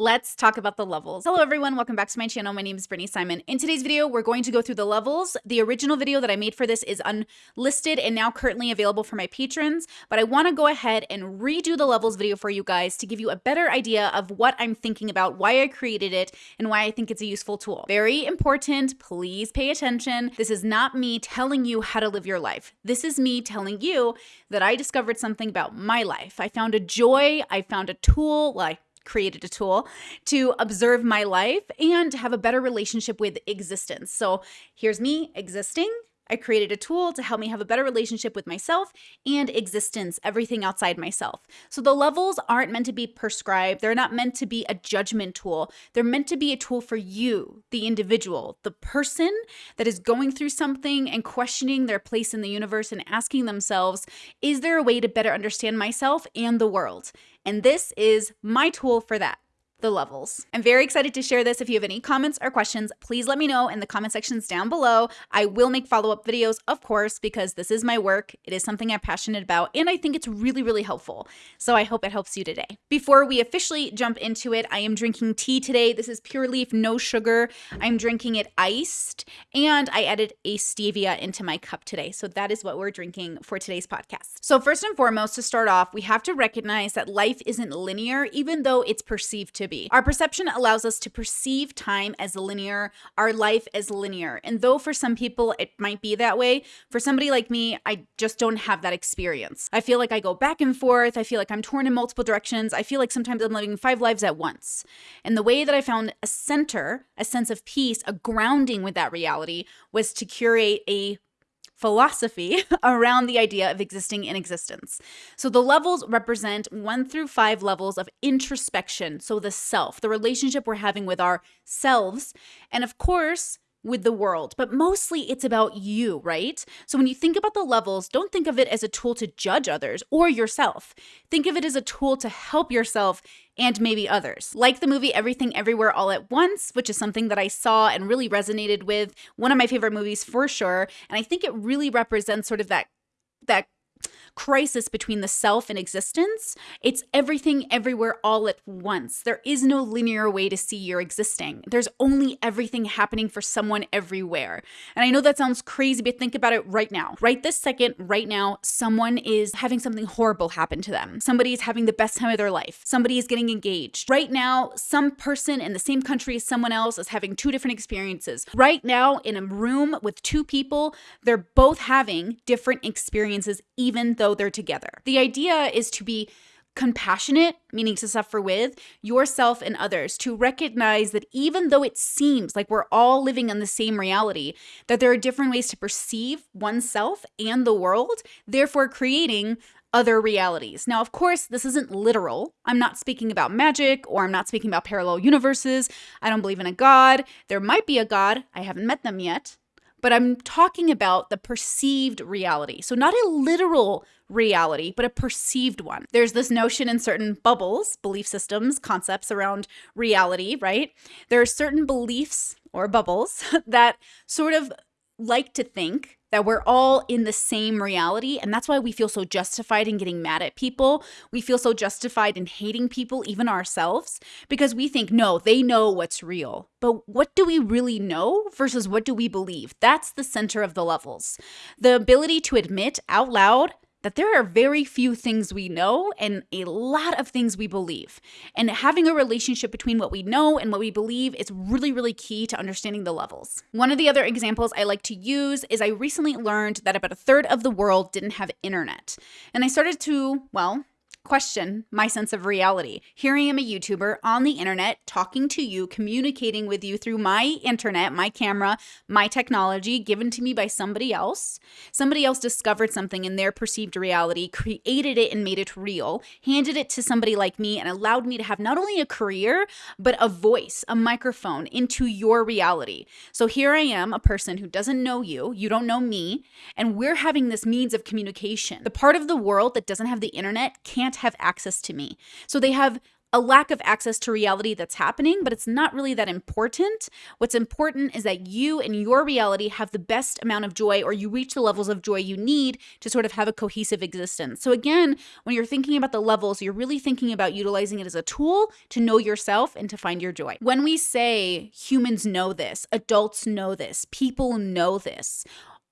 Let's talk about the levels. Hello everyone, welcome back to my channel. My name is Brittany Simon. In today's video, we're going to go through the levels. The original video that I made for this is unlisted and now currently available for my patrons, but I wanna go ahead and redo the levels video for you guys to give you a better idea of what I'm thinking about, why I created it, and why I think it's a useful tool. Very important, please pay attention. This is not me telling you how to live your life. This is me telling you that I discovered something about my life. I found a joy, I found a tool, well, I created a tool to observe my life and have a better relationship with existence. So here's me existing I created a tool to help me have a better relationship with myself and existence, everything outside myself. So the levels aren't meant to be prescribed. They're not meant to be a judgment tool. They're meant to be a tool for you, the individual, the person that is going through something and questioning their place in the universe and asking themselves, is there a way to better understand myself and the world? And this is my tool for that the levels. I'm very excited to share this. If you have any comments or questions, please let me know in the comment sections down below. I will make follow-up videos, of course, because this is my work. It is something I'm passionate about, and I think it's really, really helpful. So I hope it helps you today. Before we officially jump into it, I am drinking tea today. This is Pure Leaf, no sugar. I'm drinking it iced, and I added a stevia into my cup today. So that is what we're drinking for today's podcast. So first and foremost, to start off, we have to recognize that life isn't linear, even though it's perceived to be. Our perception allows us to perceive time as linear, our life as linear. And though for some people it might be that way, for somebody like me, I just don't have that experience. I feel like I go back and forth. I feel like I'm torn in multiple directions. I feel like sometimes I'm living five lives at once. And the way that I found a center, a sense of peace, a grounding with that reality was to curate a philosophy around the idea of existing in existence. So the levels represent one through five levels of introspection. So the self, the relationship we're having with ourselves. And of course, with the world, but mostly it's about you, right? So when you think about the levels, don't think of it as a tool to judge others or yourself. Think of it as a tool to help yourself and maybe others. Like the movie Everything Everywhere All at Once, which is something that I saw and really resonated with, one of my favorite movies for sure, and I think it really represents sort of that that crisis between the self and existence. It's everything everywhere all at once. There is no linear way to see your existing. There's only everything happening for someone everywhere. And I know that sounds crazy, but think about it right now. Right this second, right now, someone is having something horrible happen to them. Somebody is having the best time of their life. Somebody is getting engaged. Right now, some person in the same country as someone else is having two different experiences. Right now, in a room with two people, they're both having different experiences, even though they're together. The idea is to be compassionate, meaning to suffer with yourself and others, to recognize that even though it seems like we're all living in the same reality, that there are different ways to perceive oneself and the world, therefore creating other realities. Now, of course, this isn't literal. I'm not speaking about magic or I'm not speaking about parallel universes. I don't believe in a god. There might be a god. I haven't met them yet but I'm talking about the perceived reality. So, not a literal reality, but a perceived one. There's this notion in certain bubbles, belief systems, concepts around reality, right? There are certain beliefs or bubbles that sort of like to think that we're all in the same reality. And that's why we feel so justified in getting mad at people. We feel so justified in hating people, even ourselves, because we think, no, they know what's real. But what do we really know versus what do we believe? That's the center of the levels. The ability to admit out loud that there are very few things we know and a lot of things we believe. And having a relationship between what we know and what we believe is really, really key to understanding the levels. One of the other examples I like to use is I recently learned that about a third of the world didn't have internet. And I started to, well, question my sense of reality. Here I am, a YouTuber on the internet, talking to you, communicating with you through my internet, my camera, my technology given to me by somebody else. Somebody else discovered something in their perceived reality, created it and made it real, handed it to somebody like me, and allowed me to have not only a career, but a voice, a microphone into your reality. So here I am, a person who doesn't know you, you don't know me, and we're having this means of communication. The part of the world that doesn't have the internet can't have access to me. So they have a lack of access to reality that's happening, but it's not really that important. What's important is that you and your reality have the best amount of joy, or you reach the levels of joy you need to sort of have a cohesive existence. So, again, when you're thinking about the levels, you're really thinking about utilizing it as a tool to know yourself and to find your joy. When we say humans know this, adults know this, people know this,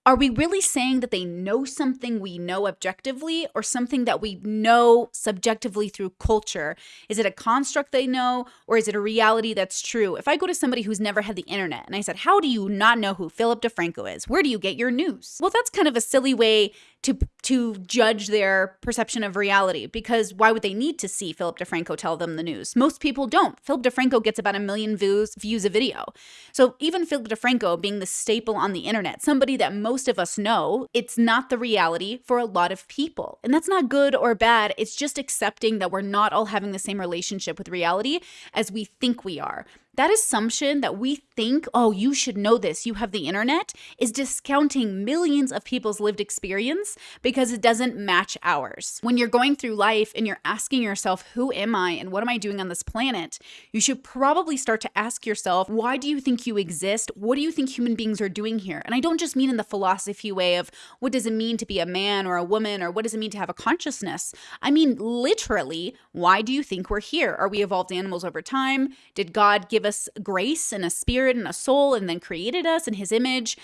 are we really saying that they know something we know objectively or something that we know subjectively through culture? Is it a construct they know or is it a reality that's true? If I go to somebody who's never had the internet and I said, How do you not know who Philip DeFranco is? Where do you get your news? Well, that's kind of a silly way to to judge their perception of reality because why would they need to see Philip DeFranco tell them the news? Most people don't. Philip DeFranco gets about a million views views a video. So even Philip DeFranco being the staple on the internet, somebody that most of us know, it's not the reality for a lot of people. And that's not good or bad. It's just accepting that we're not all having the same relationship with reality as we think we are that assumption that we think, oh, you should know this, you have the internet, is discounting millions of people's lived experience because it doesn't match ours. When you're going through life and you're asking yourself, who am I and what am I doing on this planet, you should probably start to ask yourself, why do you think you exist? What do you think human beings are doing here? And I don't just mean in the philosophy way of what does it mean to be a man or a woman or what does it mean to have a consciousness? I mean, literally, why do you think we're here? Are we evolved animals over time? Did God give us grace and a spirit and a soul and then created us in his image.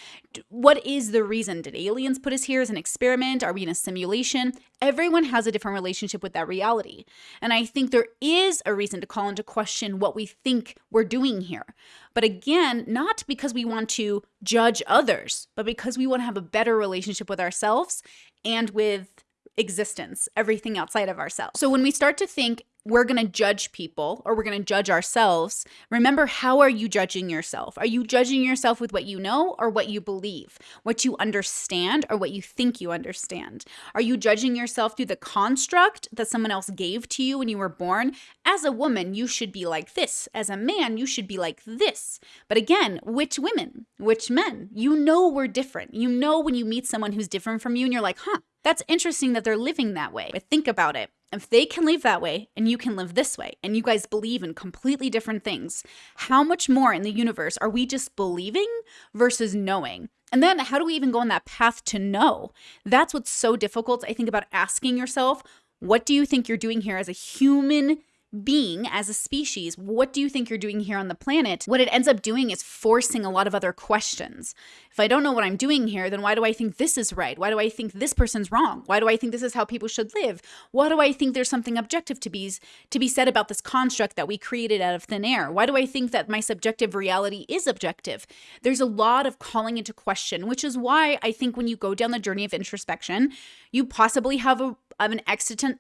What is the reason? Did aliens put us here as an experiment? Are we in a simulation? Everyone has a different relationship with that reality. And I think there is a reason to call into question what we think we're doing here. But again, not because we want to judge others, but because we want to have a better relationship with ourselves and with existence, everything outside of ourselves. So when we start to think we're going to judge people or we're going to judge ourselves, remember how are you judging yourself? Are you judging yourself with what you know or what you believe? What you understand or what you think you understand? Are you judging yourself through the construct that someone else gave to you when you were born? As a woman, you should be like this. As a man, you should be like this. But again, which women? Which men? You know we're different. You know when you meet someone who's different from you and you're like, huh, that's interesting that they're living that way. But think about it. If they can live that way and you can live this way, and you guys believe in completely different things, how much more in the universe are we just believing versus knowing? And then how do we even go on that path to know? That's what's so difficult, I think, about asking yourself, what do you think you're doing here as a human being as a species, what do you think you're doing here on the planet? What it ends up doing is forcing a lot of other questions. If I don't know what I'm doing here, then why do I think this is right? Why do I think this person's wrong? Why do I think this is how people should live? Why do I think there's something objective to be to be said about this construct that we created out of thin air? Why do I think that my subjective reality is objective? There's a lot of calling into question, which is why I think when you go down the journey of introspection, you possibly have a of an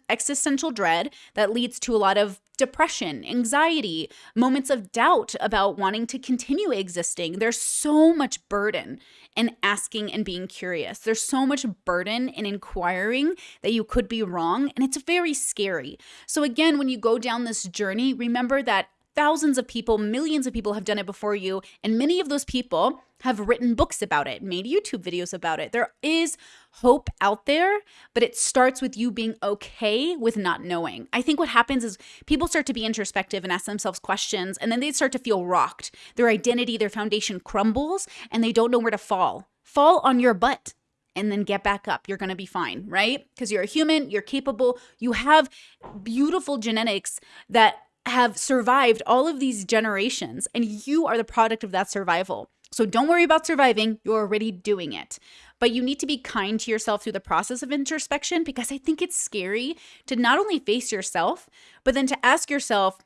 existential dread that leads to a lot of depression, anxiety, moments of doubt about wanting to continue existing. There's so much burden in asking and being curious. There's so much burden in inquiring that you could be wrong, and it's very scary. So, again, when you go down this journey, remember that thousands of people, millions of people have done it before you, and many of those people have written books about it, made YouTube videos about it. There is hope out there, but it starts with you being okay with not knowing. I think what happens is people start to be introspective and ask themselves questions, and then they start to feel rocked. Their identity, their foundation crumbles, and they don't know where to fall. Fall on your butt and then get back up. You're going to be fine, right? Because you're a human, you're capable, you have beautiful genetics that have survived all of these generations, and you are the product of that survival. So don't worry about surviving, you're already doing it. But you need to be kind to yourself through the process of introspection because I think it's scary to not only face yourself, but then to ask yourself,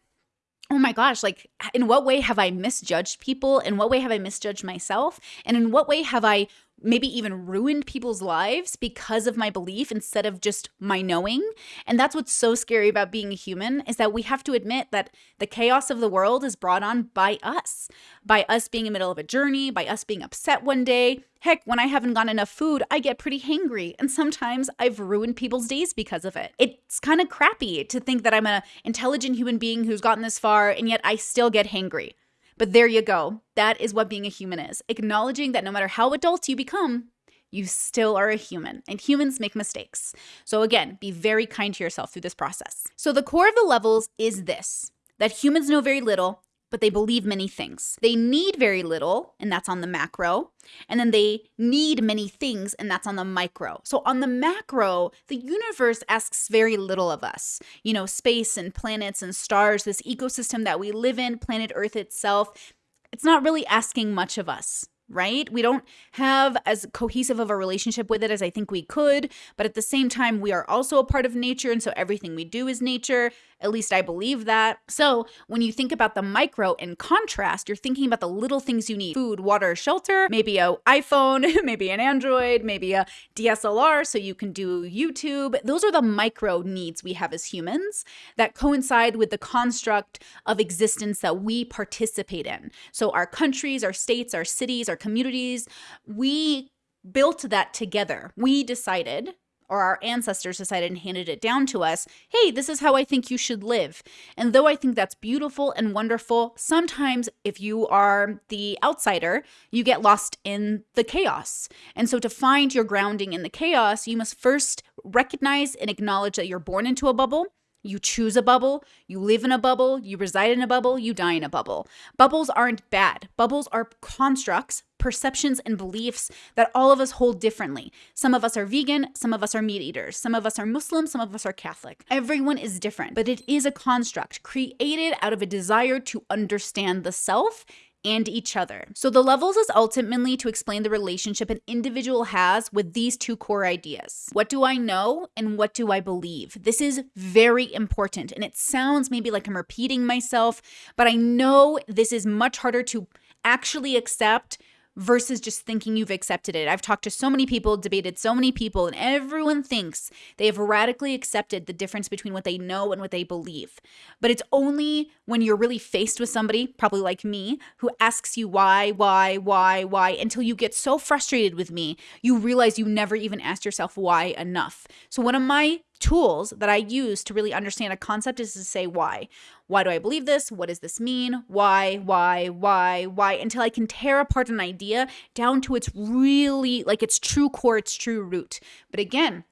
oh my gosh, like in what way have I misjudged people? In what way have I misjudged myself? And in what way have I maybe even ruined people's lives because of my belief instead of just my knowing. And that's what's so scary about being a human is that we have to admit that the chaos of the world is brought on by us, by us being in the middle of a journey, by us being upset one day. Heck, when I haven't got enough food, I get pretty hangry, and sometimes I've ruined people's days because of it. It's kind of crappy to think that I'm an intelligent human being who's gotten this far, and yet I still get hangry. But there you go. That is what being a human is acknowledging that no matter how adult you become, you still are a human, and humans make mistakes. So, again, be very kind to yourself through this process. So, the core of the levels is this that humans know very little but they believe many things. They need very little, and that's on the macro. And then they need many things, and that's on the micro. So, on the macro, the universe asks very little of us. You know, space and planets and stars, this ecosystem that we live in, planet Earth itself, it's not really asking much of us right? We don't have as cohesive of a relationship with it as I think we could, but at the same time, we are also a part of nature, and so everything we do is nature. At least I believe that. So when you think about the micro in contrast, you're thinking about the little things you need food, water, shelter, maybe a iPhone, maybe an Android, maybe a DSLR so you can do YouTube. Those are the micro needs we have as humans that coincide with the construct of existence that we participate in. So our countries, our states, our cities, our communities, we built that together. We decided or our ancestors decided and handed it down to us hey, this is how I think you should live. And though I think that's beautiful and wonderful, sometimes if you are the outsider, you get lost in the chaos. And so to find your grounding in the chaos, you must first recognize and acknowledge that you're born into a bubble you choose a bubble, you live in a bubble, you reside in a bubble, you die in a bubble. Bubbles aren't bad. Bubbles are constructs, perceptions, and beliefs that all of us hold differently. Some of us are vegan, some of us are meat eaters, some of us are Muslim, some of us are Catholic. Everyone is different, but it is a construct created out of a desire to understand the self and each other. So the levels is ultimately to explain the relationship an individual has with these two core ideas. What do I know and what do I believe? This is very important and it sounds maybe like I'm repeating myself, but I know this is much harder to actually accept versus just thinking you've accepted it. I've talked to so many people, debated so many people, and everyone thinks they have radically accepted the difference between what they know and what they believe. But it's only when you're really faced with somebody, probably like me, who asks you why, why, why, why, until you get so frustrated with me, you realize you never even asked yourself why enough. So, one of my tools that I use to really understand a concept is to say why. Why do I believe this? What does this mean? Why, why, why, why? Until I can tear apart an idea down to its really, like its true core, its true root. But again,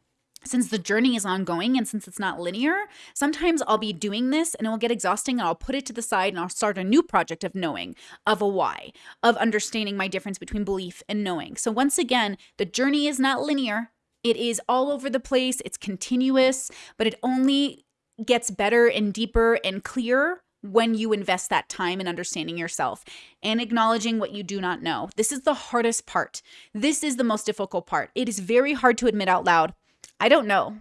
since the journey is ongoing and since it's not linear, sometimes I'll be doing this and it will get exhausting and I'll put it to the side and I'll start a new project of knowing, of a why, of understanding my difference between belief and knowing. So, once again, the journey is not linear. It is all over the place, it's continuous, but it only gets better and deeper and clearer when you invest that time in understanding yourself and acknowledging what you do not know. This is the hardest part. This is the most difficult part. It is very hard to admit out loud, I don't know.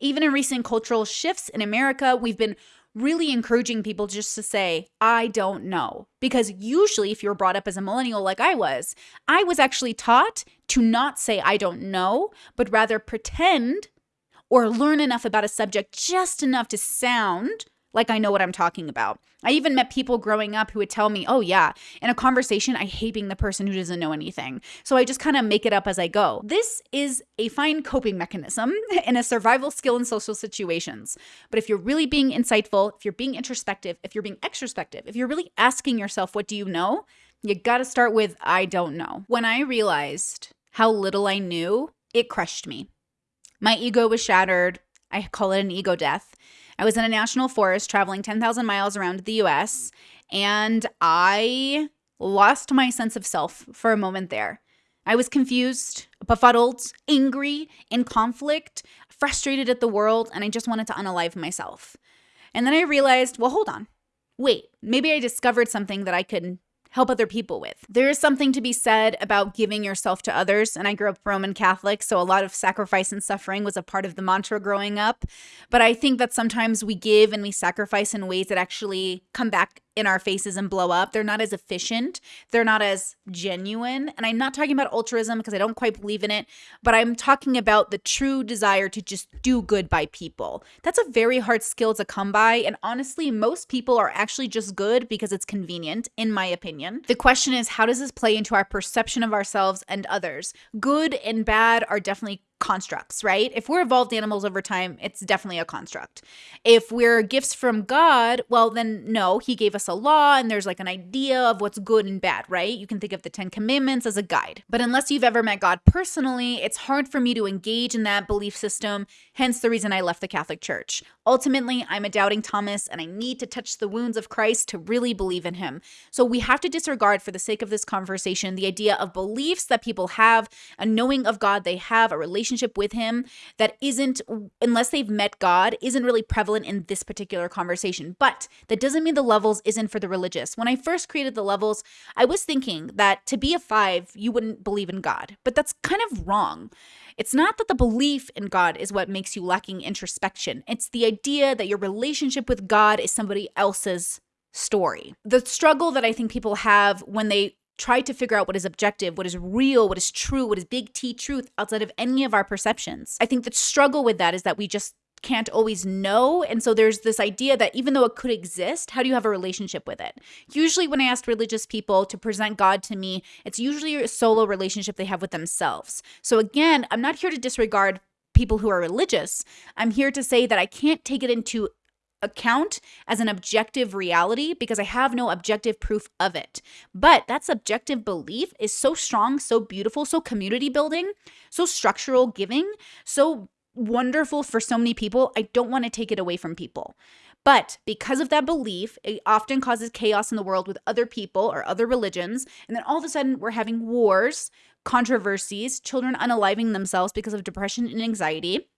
Even in recent cultural shifts in America, we've been really encouraging people just to say, I don't know. Because usually, if you're brought up as a millennial like I was, I was actually taught to not say, I don't know, but rather pretend or learn enough about a subject just enough to sound like I know what I'm talking about. I even met people growing up who would tell me, oh, yeah, in a conversation, I hate being the person who doesn't know anything. So I just kind of make it up as I go. This is a fine coping mechanism and a survival skill in social situations. But if you're really being insightful, if you're being introspective, if you're being extrospective, if you're really asking yourself, what do you know? You got to start with, I don't know. When I realized how little I knew, it crushed me. My ego was shattered. I call it an ego death. I was in a national forest traveling 10,000 miles around the US, and I lost my sense of self for a moment there. I was confused, befuddled, angry, in conflict, frustrated at the world, and I just wanted to unalive myself. And then I realized, well, hold on. Wait, maybe I discovered something that I could help other people with. There is something to be said about giving yourself to others. And I grew up Roman Catholic, so a lot of sacrifice and suffering was a part of the mantra growing up. But I think that sometimes we give and we sacrifice in ways that actually come back in our faces and blow up. They're not as efficient. They're not as genuine. And I'm not talking about altruism because I don't quite believe in it, but I'm talking about the true desire to just do good by people. That's a very hard skill to come by. And honestly, most people are actually just good because it's convenient, in my opinion. The question is, how does this play into our perception of ourselves and others? Good and bad are definitely constructs, right? If we're evolved animals over time, it's definitely a construct. If we're gifts from God, well, then no, He gave us a law and there's like an idea of what's good and bad, right? You can think of the Ten Commandments as a guide. But unless you've ever met God personally, it's hard for me to engage in that belief system, hence the reason I left the Catholic Church. Ultimately, I'm a doubting Thomas and I need to touch the wounds of Christ to really believe in Him. So we have to disregard, for the sake of this conversation, the idea of beliefs that people have, a knowing of God they have, a relationship relationship with him that isn't, unless they've met God, isn't really prevalent in this particular conversation. But that doesn't mean the levels isn't for the religious. When I first created the levels, I was thinking that to be a five, you wouldn't believe in God. But that's kind of wrong. It's not that the belief in God is what makes you lacking introspection. It's the idea that your relationship with God is somebody else's story. The struggle that I think people have when they try to figure out what is objective, what is real, what is true, what is big T truth outside of any of our perceptions. I think the struggle with that is that we just can't always know. And so there's this idea that even though it could exist, how do you have a relationship with it? Usually, when I ask religious people to present God to me, it's usually a solo relationship they have with themselves. So again, I'm not here to disregard people who are religious. I'm here to say that I can't take it into account as an objective reality because I have no objective proof of it. But that subjective belief is so strong, so beautiful, so community building, so structural giving, so wonderful for so many people. I don't want to take it away from people. But because of that belief, it often causes chaos in the world with other people or other religions. And then all of a sudden, we're having wars, controversies, children unaliving themselves because of depression and anxiety.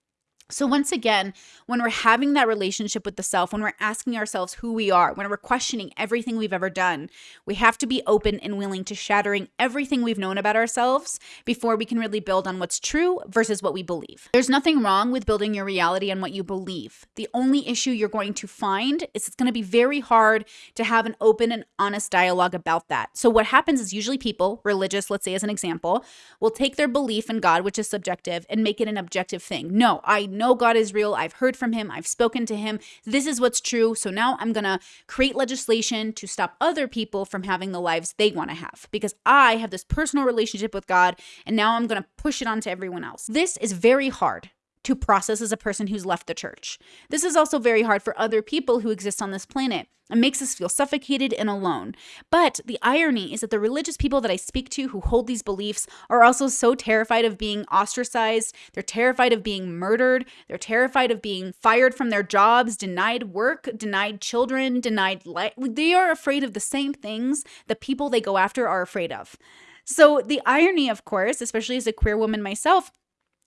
So, once again, when we're having that relationship with the self, when we're asking ourselves who we are, when we're questioning everything we've ever done, we have to be open and willing to shattering everything we've known about ourselves before we can really build on what's true versus what we believe. There's nothing wrong with building your reality on what you believe. The only issue you're going to find is it's going to be very hard to have an open and honest dialogue about that. So, what happens is usually people, religious, let's say as an example, will take their belief in God, which is subjective, and make it an objective thing. No, I know God is real. I've heard from him. I've spoken to him. This is what's true. So now I'm going to create legislation to stop other people from having the lives they want to have because I have this personal relationship with God and now I'm going to push it onto everyone else. This is very hard to process as a person who's left the church. This is also very hard for other people who exist on this planet. It makes us feel suffocated and alone. But the irony is that the religious people that I speak to who hold these beliefs are also so terrified of being ostracized. They're terrified of being murdered. They're terrified of being fired from their jobs, denied work, denied children, denied life. They are afraid of the same things the people they go after are afraid of. So, the irony, of course, especially as a queer woman myself,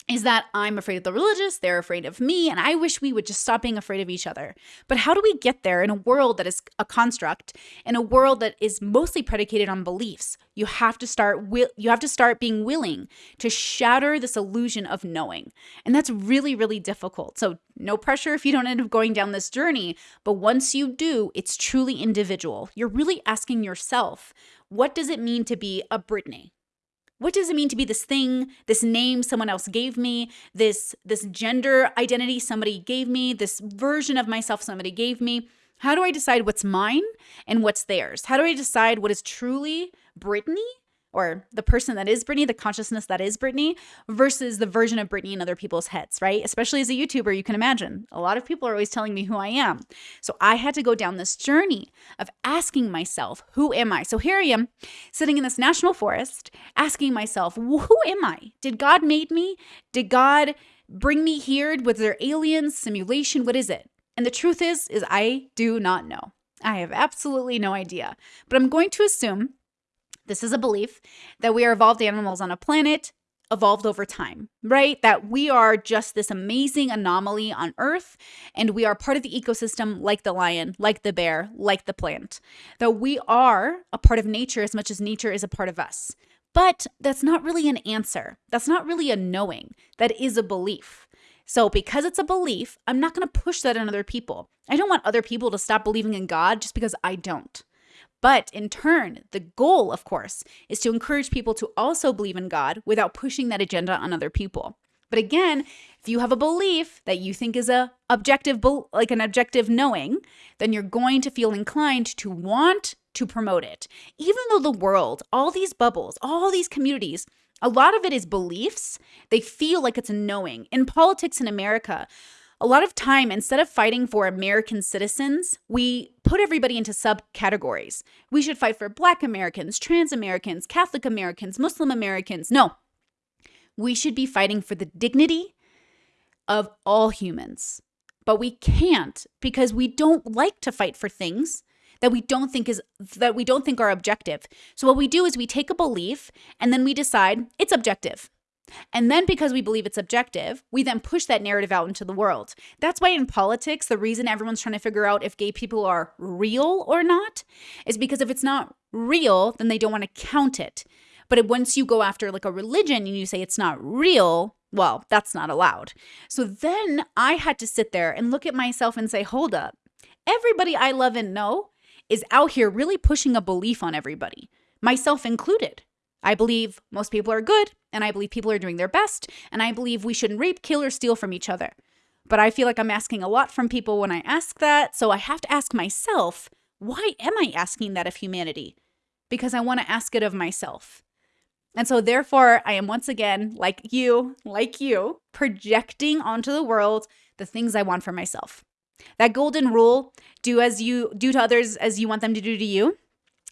is that I'm afraid of the religious, they're afraid of me, and I wish we would just stop being afraid of each other. But how do we get there in a world that is a construct, in a world that is mostly predicated on beliefs? You have to start you have to start being willing to shatter this illusion of knowing. And that's really really difficult. So no pressure if you don't end up going down this journey, but once you do, it's truly individual. You're really asking yourself, what does it mean to be a Brittany? What does it mean to be this thing this name someone else gave me this this gender identity somebody gave me this version of myself somebody gave me? How do i decide what's mine and what's theirs? How do i decide what is truly brittany or the person that is Brittany, the consciousness that is Brittany, versus the version of Brittany in other people's heads, right? Especially as a YouTuber, you can imagine a lot of people are always telling me who I am. So I had to go down this journey of asking myself, who am I? So here I am sitting in this national forest asking myself, who am I? Did God made me? Did God bring me here? Was there aliens, simulation? What is it? And the truth is, is I do not know. I have absolutely no idea. But I'm going to assume this is a belief that we are evolved animals on a planet evolved over time, right? That we are just this amazing anomaly on Earth and we are part of the ecosystem like the lion, like the bear, like the plant. That we are a part of nature as much as nature is a part of us. But that's not really an answer. That's not really a knowing. That is a belief. So, because it's a belief, I'm not going to push that on other people. I don't want other people to stop believing in God just because I don't. But in turn, the goal, of course, is to encourage people to also believe in God without pushing that agenda on other people. But again, if you have a belief that you think is a objective like an objective knowing, then you're going to feel inclined to want to promote it. Even though the world, all these bubbles, all these communities A lot of it is beliefs. They feel like it's a knowing. In politics in America, a lot of time, instead of fighting for American citizens, we put everybody into subcategories. We should fight for Black Americans, trans Americans, Catholic Americans, Muslim Americans. No, we should be fighting for the dignity of all humans. But we can't because we don't like to fight for things that we don't think is that we don't think are objective. So what we do is we take a belief and then we decide it's objective. And then because we believe it's objective, we then push that narrative out into the world. That's why in politics, the reason everyone's trying to figure out if gay people are real or not is because if it's not real, then they don't want to count it. But once you go after like a religion and you say it's not real, well, that's not allowed. So then I had to sit there and look at myself and say, hold up. Everybody I love and know is out here really pushing a belief on everybody, myself included. I believe most people are good, and I believe people are doing their best, and I believe we shouldn't rape, kill, or steal from each other. But I feel like I'm asking a lot from people when I ask that, so I have to ask myself, why am I asking that of humanity? Because I want to ask it of myself. And so, therefore, I am once again, like you, like you, projecting onto the world the things I want for myself. That golden rule, do as you do to others as you want them to do to you,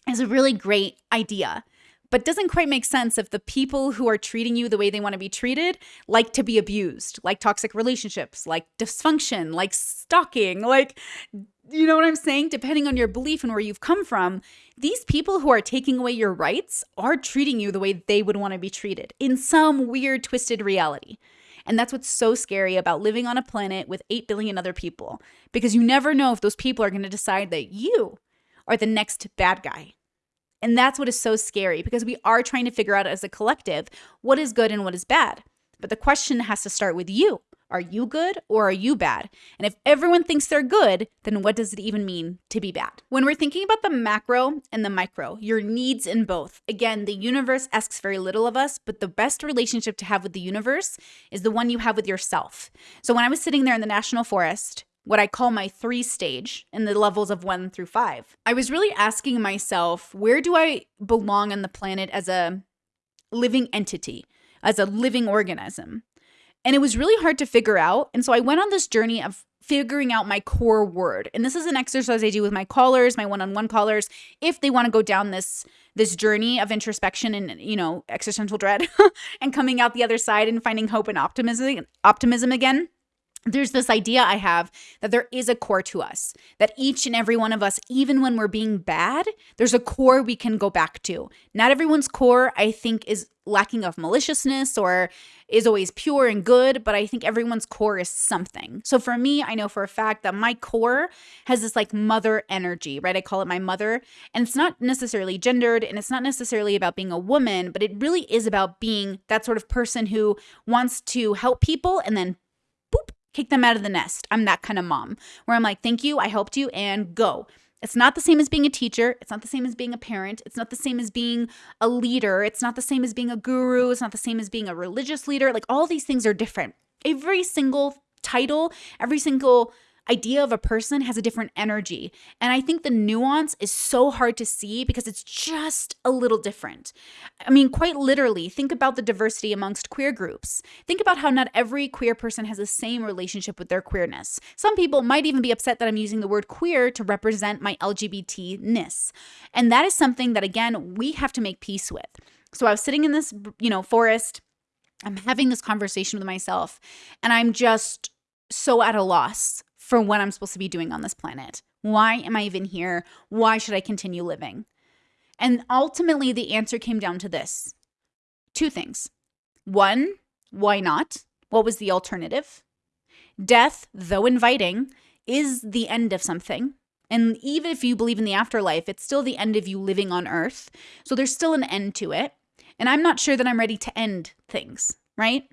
is a really great idea, but doesn't quite make sense if the people who are treating you the way they want to be treated like to be abused, like toxic relationships, like dysfunction, like stalking, like you know what I'm saying? Depending on your belief and where you've come from, these people who are taking away your rights are treating you the way they would want to be treated in some weird, twisted reality. And that's what's so scary about living on a planet with 8 billion other people, because you never know if those people are going to decide that you are the next bad guy. And that's what is so scary because we are trying to figure out as a collective what is good and what is bad. But the question has to start with you. Are you good or are you bad? And if everyone thinks they're good, then what does it even mean to be bad? When we're thinking about the macro and the micro, your needs in both, again, the universe asks very little of us, but the best relationship to have with the universe is the one you have with yourself. So when I was sitting there in the national forest, what I call my three stage in the levels of one through five, I was really asking myself, where do I belong on the planet as a living entity, as a living organism? And it was really hard to figure out. And so I went on this journey of figuring out my core word. And this is an exercise I do with my callers, my one-on-one callers, if they want to go down this this journey of introspection and you know, existential dread and coming out the other side and finding hope and optimism optimism again there's this idea I have that there is a core to us, that each and every one of us, even when we're being bad, there's a core we can go back to. Not everyone's core, I think, is lacking of maliciousness or is always pure and good, but I think everyone's core is something. So for me, I know for a fact that my core has this like mother energy, right? I call it my mother. And it's not necessarily gendered and it's not necessarily about being a woman, but it really is about being that sort of person who wants to help people and then kick them out of the nest. I'm that kind of mom where I'm like, thank you, I helped you, and go. It's not the same as being a teacher. It's not the same as being a parent. It's not the same as being a leader. It's not the same as being a guru. It's not the same as being a religious leader. Like all these things are different. Every single title, every single idea of a person has a different energy. And I think the nuance is so hard to see because it's just a little different. I mean, quite literally, think about the diversity amongst queer groups. Think about how not every queer person has the same relationship with their queerness. Some people might even be upset that I'm using the word queer to represent my LGBT ness. And that is something that, again, we have to make peace with. So I was sitting in this, you know, forest. I'm having this conversation with myself, and I'm just so at a loss for what I'm supposed to be doing on this planet. Why am I even here? Why should I continue living? And ultimately, the answer came down to this two things. One, why not? What was the alternative? Death, though inviting, is the end of something. And even if you believe in the afterlife, it's still the end of you living on earth. So there's still an end to it. And I'm not sure that I'm ready to end things, right?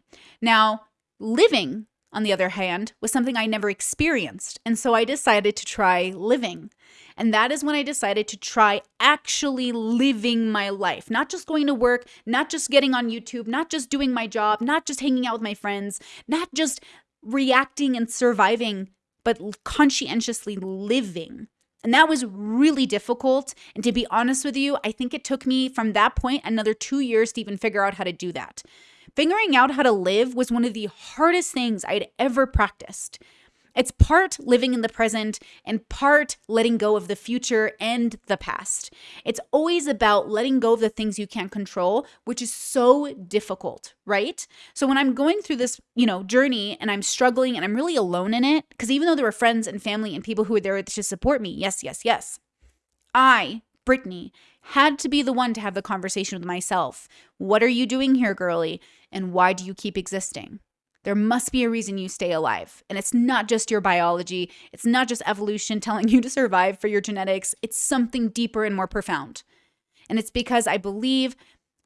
Now, living on the other hand, was something I never experienced. And so I decided to try living. And that is when I decided to try actually living my life, not just going to work, not just getting on YouTube, not just doing my job, not just hanging out with my friends, not just reacting and surviving, but conscientiously living. And that was really difficult. And to be honest with you, I think it took me from that point another two years to even figure out how to do that. Figuring out how to live was one of the hardest things I'd ever practiced. It's part living in the present and part letting go of the future and the past. It's always about letting go of the things you can't control, which is so difficult, right? So when I'm going through this, you know, journey and I'm struggling and I'm really alone in it, because even though there were friends and family and people who were there to support me, yes, yes, yes, I, Brittany, had to be the one to have the conversation with myself. What are you doing here, girly? And why do you keep existing? There must be a reason you stay alive. And it's not just your biology, it's not just evolution telling you to survive for your genetics, it's something deeper and more profound. And it's because I believe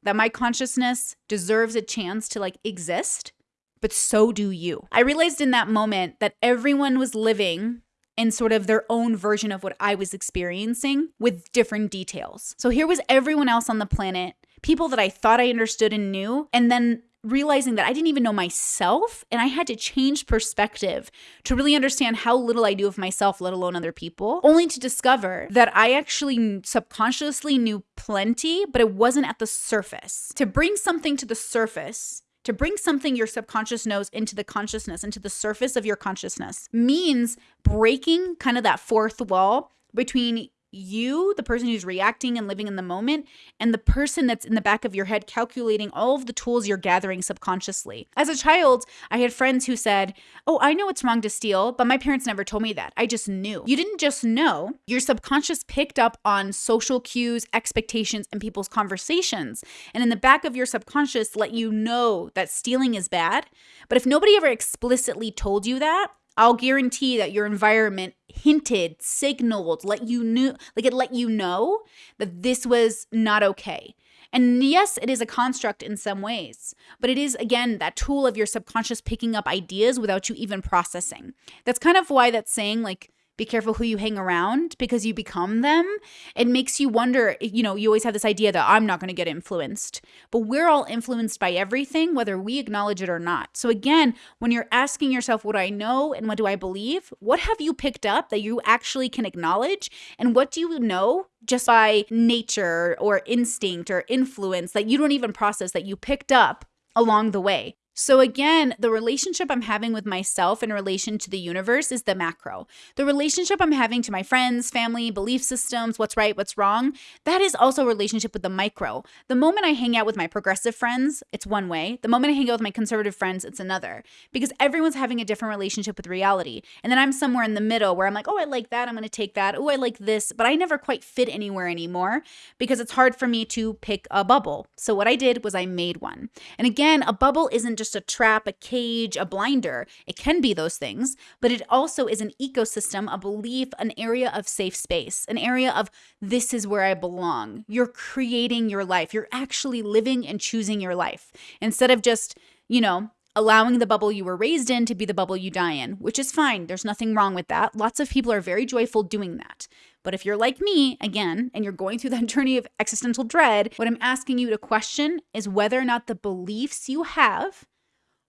that my consciousness deserves a chance to like exist, but so do you. I realized in that moment that everyone was living in sort of their own version of what I was experiencing with different details. So here was everyone else on the planet, people that I thought I understood and knew, and then realizing that I didn't even know myself and I had to change perspective to really understand how little I knew of myself, let alone other people, only to discover that I actually subconsciously knew plenty, but it wasn't at the surface. To bring something to the surface to bring something your subconscious knows into the consciousness, into the surface of your consciousness, means breaking kind of that fourth wall between you, the person who's reacting and living in the moment, and the person that's in the back of your head calculating all of the tools you're gathering subconsciously. As a child, I had friends who said, Oh, I know it's wrong to steal, but my parents never told me that. I just knew. You didn't just know, your subconscious picked up on social cues, expectations, and people's conversations. And in the back of your subconscious, let you know that stealing is bad. But if nobody ever explicitly told you that, I'll guarantee that your environment hinted, signaled, let you knew, like it let you know that this was not okay. And yes, it is a construct in some ways, but it is again that tool of your subconscious picking up ideas without you even processing. That's kind of why that saying like be careful who you hang around because you become them. It makes you wonder, you know, you always have this idea that I'm not going to get influenced, but we're all influenced by everything, whether we acknowledge it or not. So, again, when you're asking yourself, what do I know and what do I believe? What have you picked up that you actually can acknowledge? And what do you know just by nature or instinct or influence that you don't even process that you picked up along the way? So, again, the relationship I'm having with myself in relation to the universe is the macro. The relationship I'm having to my friends, family, belief systems, what's right, what's wrong, that is also a relationship with the micro. The moment I hang out with my progressive friends, it's one way. The moment I hang out with my conservative friends, it's another. Because everyone's having a different relationship with reality. And then I'm somewhere in the middle where I'm like, oh, I like that. I'm going to take that. Oh, I like this. But I never quite fit anywhere anymore because it's hard for me to pick a bubble. So, what I did was I made one. And again, a bubble isn't just just a trap, a cage, a blinder. It can be those things, but it also is an ecosystem, a belief, an area of safe space, an area of this is where I belong. You're creating your life. You're actually living and choosing your life instead of just, you know, allowing the bubble you were raised in to be the bubble you die in, which is fine. There's nothing wrong with that. Lots of people are very joyful doing that. But if you're like me, again, and you're going through that journey of existential dread, what I'm asking you to question is whether or not the beliefs you have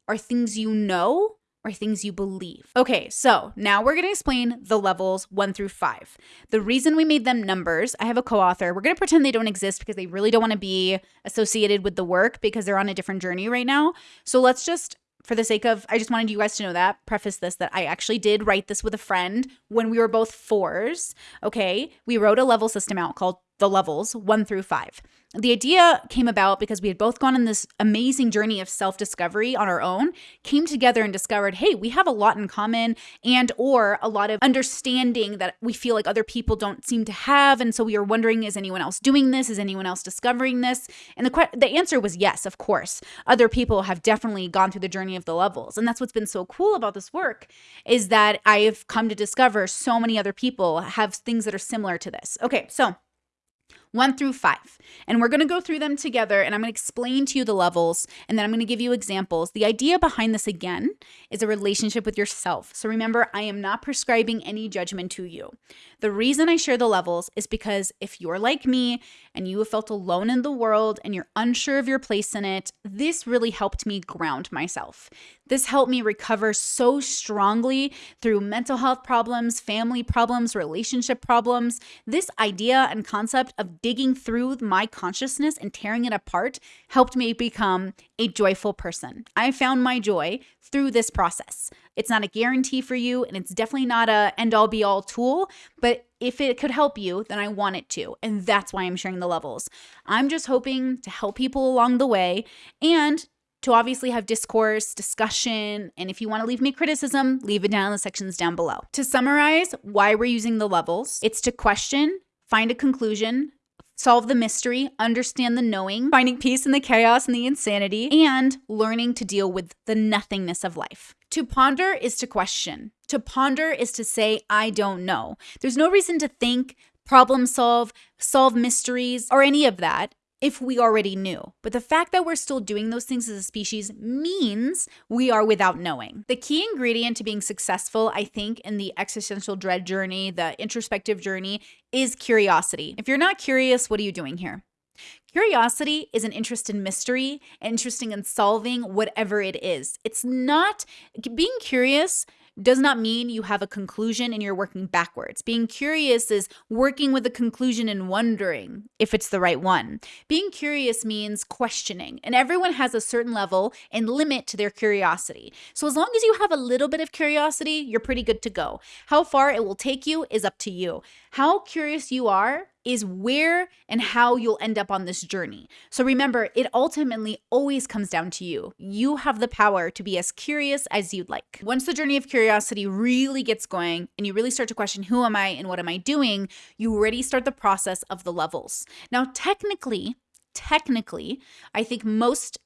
are things you know or things you believe. Okay, so now we're gonna explain the levels one through five. The reason we made them numbers, I have a co author. We're gonna pretend they don't exist because they really don't wanna be associated with the work because they're on a different journey right now. So let's just for the sake of, I just wanted you guys to know that, preface this that I actually did write this with a friend when we were both fours. Okay. We wrote a level system out called the levels one through five. The idea came about because we had both gone on this amazing journey of self-discovery on our own, came together and discovered, hey, we have a lot in common and or a lot of understanding that we feel like other people don't seem to have and so we were wondering is anyone else doing this? Is anyone else discovering this? And the the answer was yes, of course. Other people have definitely gone through the journey of the levels. And that's what's been so cool about this work is that I've come to discover so many other people have things that are similar to this. Okay, so one through five. And we're going to go through them together and I'm going to explain to you the levels and then I'm going to give you examples. The idea behind this again is a relationship with yourself. So remember, I am not prescribing any judgment to you. The reason I share the levels is because if you're like me and you have felt alone in the world and you're unsure of your place in it, this really helped me ground myself. This helped me recover so strongly through mental health problems, family problems, relationship problems. This idea and concept of digging through my consciousness and tearing it apart helped me become a joyful person. I found my joy through this process. It's not a guarantee for you, and it's definitely not a end all be all tool, but if it could help you, then I want it to. And that's why I'm sharing the levels. I'm just hoping to help people along the way and to obviously have discourse, discussion, and if you want to leave me criticism, leave it down in the sections down below. To summarize why we're using the levels, it's to question, find a conclusion, solve the mystery, understand the knowing, finding peace in the chaos and the insanity, and learning to deal with the nothingness of life. To ponder is to question. To ponder is to say, I don't know. There's no reason to think, problem solve, solve mysteries, or any of that if we already knew. But the fact that we're still doing those things as a species means we are without knowing. The key ingredient to being successful, I think, in the existential dread journey, the introspective journey, is curiosity. If you're not curious, what are you doing here? Curiosity is an interest in mystery, interesting in solving whatever it is. It's not being curious does not mean you have a conclusion and you're working backwards. Being curious is working with a conclusion and wondering if it's the right one. Being curious means questioning, and everyone has a certain level and limit to their curiosity. So as long as you have a little bit of curiosity, you're pretty good to go. How far it will take you is up to you. How curious you are is where and how you'll end up on this journey. So remember, it ultimately always comes down to you. You have the power to be as curious as you'd like. Once the journey of curiosity really gets going and you really start to question who am I and what am I doing, you already start the process of the levels. Now, technically, technically, I think most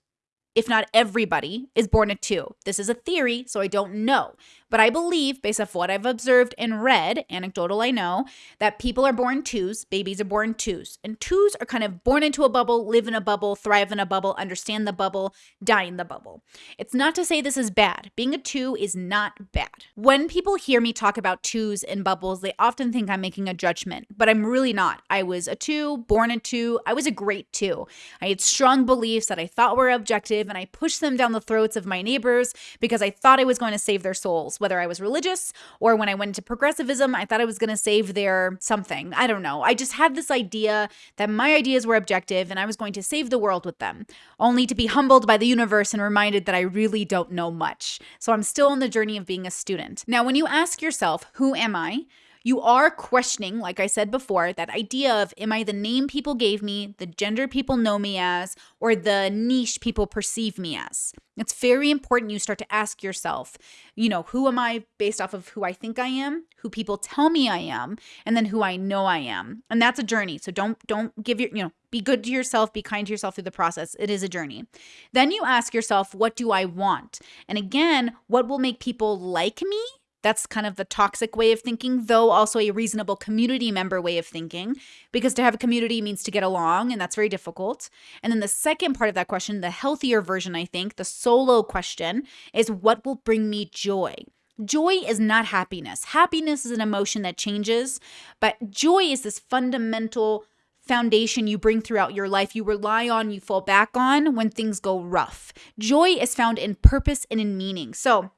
if not everybody, is born at two. This is a theory, so I don't know. But I believe, based off what I've observed and read, anecdotal I know, that people are born twos, babies are born twos. And twos are kind of born into a bubble, live in a bubble, thrive in a bubble, understand the bubble, die in the bubble. It's not to say this is bad. Being a two is not bad. When people hear me talk about twos and bubbles, they often think I'm making a judgment, but I'm really not. I was a two, born a two. I was a great two. I had strong beliefs that I thought were objective, and I pushed them down the throats of my neighbors because I thought I was going to save their souls whether I was religious or when I went into progressivism, I thought I was going to save their something. I don't know. I just had this idea that my ideas were objective and I was going to save the world with them, only to be humbled by the universe and reminded that I really don't know much. So I'm still on the journey of being a student. Now, when you ask yourself, who am I? You are questioning, like I said before, that idea of am I the name people gave me, the gender people know me as, or the niche people perceive me as? It's very important you start to ask yourself, you know, who am I based off of who I think I am, who people tell me I am, and then who I know I am. And that's a journey. So don't don't give your, you know, be good to yourself, be kind to yourself through the process. It is a journey. Then you ask yourself, what do I want? And again, what will make people like me that's kind of the toxic way of thinking, though also a reasonable community member way of thinking, because to have a community means to get along, and that's very difficult. And then the second part of that question, the healthier version, I think, the solo question, is what will bring me joy? Joy is not happiness. Happiness is an emotion that changes, but joy is this fundamental foundation you bring throughout your life, you rely on, you fall back on when things go rough. Joy is found in purpose and in meaning. So,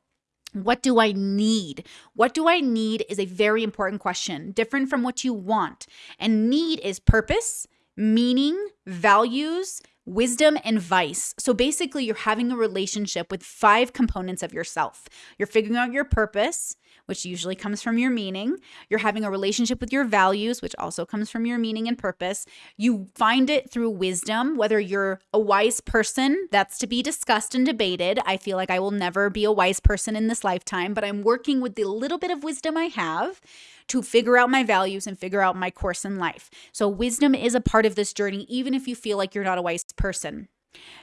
what do I need? What do I need is a very important question, different from what you want. And need is purpose, meaning, values, wisdom, and vice. So basically, you're having a relationship with five components of yourself. You're figuring out your purpose, which usually comes from your meaning. You're having a relationship with your values, which also comes from your meaning and purpose. You find it through wisdom, whether you're a wise person, that's to be discussed and debated. I feel like I will never be a wise person in this lifetime, but I'm working with the little bit of wisdom I have to figure out my values and figure out my course in life. So, wisdom is a part of this journey, even if you feel like you're not a wise person.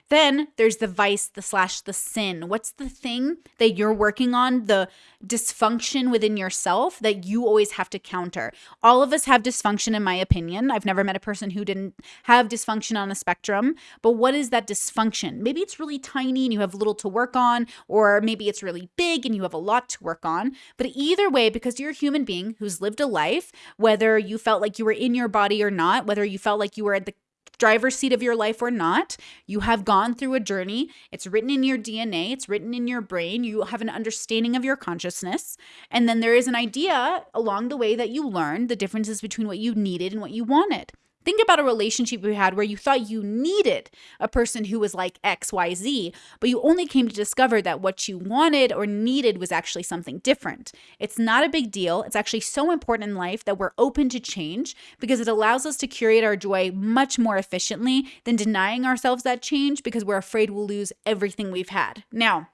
Then there's the vice, the slash, the sin. What's the thing that you're working on, the dysfunction within yourself that you always have to counter? All of us have dysfunction, in my opinion. I've never met a person who didn't have dysfunction on a spectrum. But what is that dysfunction? Maybe it's really tiny and you have little to work on, or maybe it's really big and you have a lot to work on. But either way, because you're a human being who's lived a life, whether you felt like you were in your body or not, whether you felt like you were at the driver's seat of your life or not. You have gone through a journey. It's written in your DNA, it's written in your brain. You have an understanding of your consciousness. And then there is an idea along the way that you learned the differences between what you needed and what you wanted. Think about a relationship you had where you thought you needed a person who was like XYZ, but you only came to discover that what you wanted or needed was actually something different. It's not a big deal. It's actually so important in life that we're open to change because it allows us to curate our joy much more efficiently than denying ourselves that change because we're afraid we'll lose everything we've had. Now,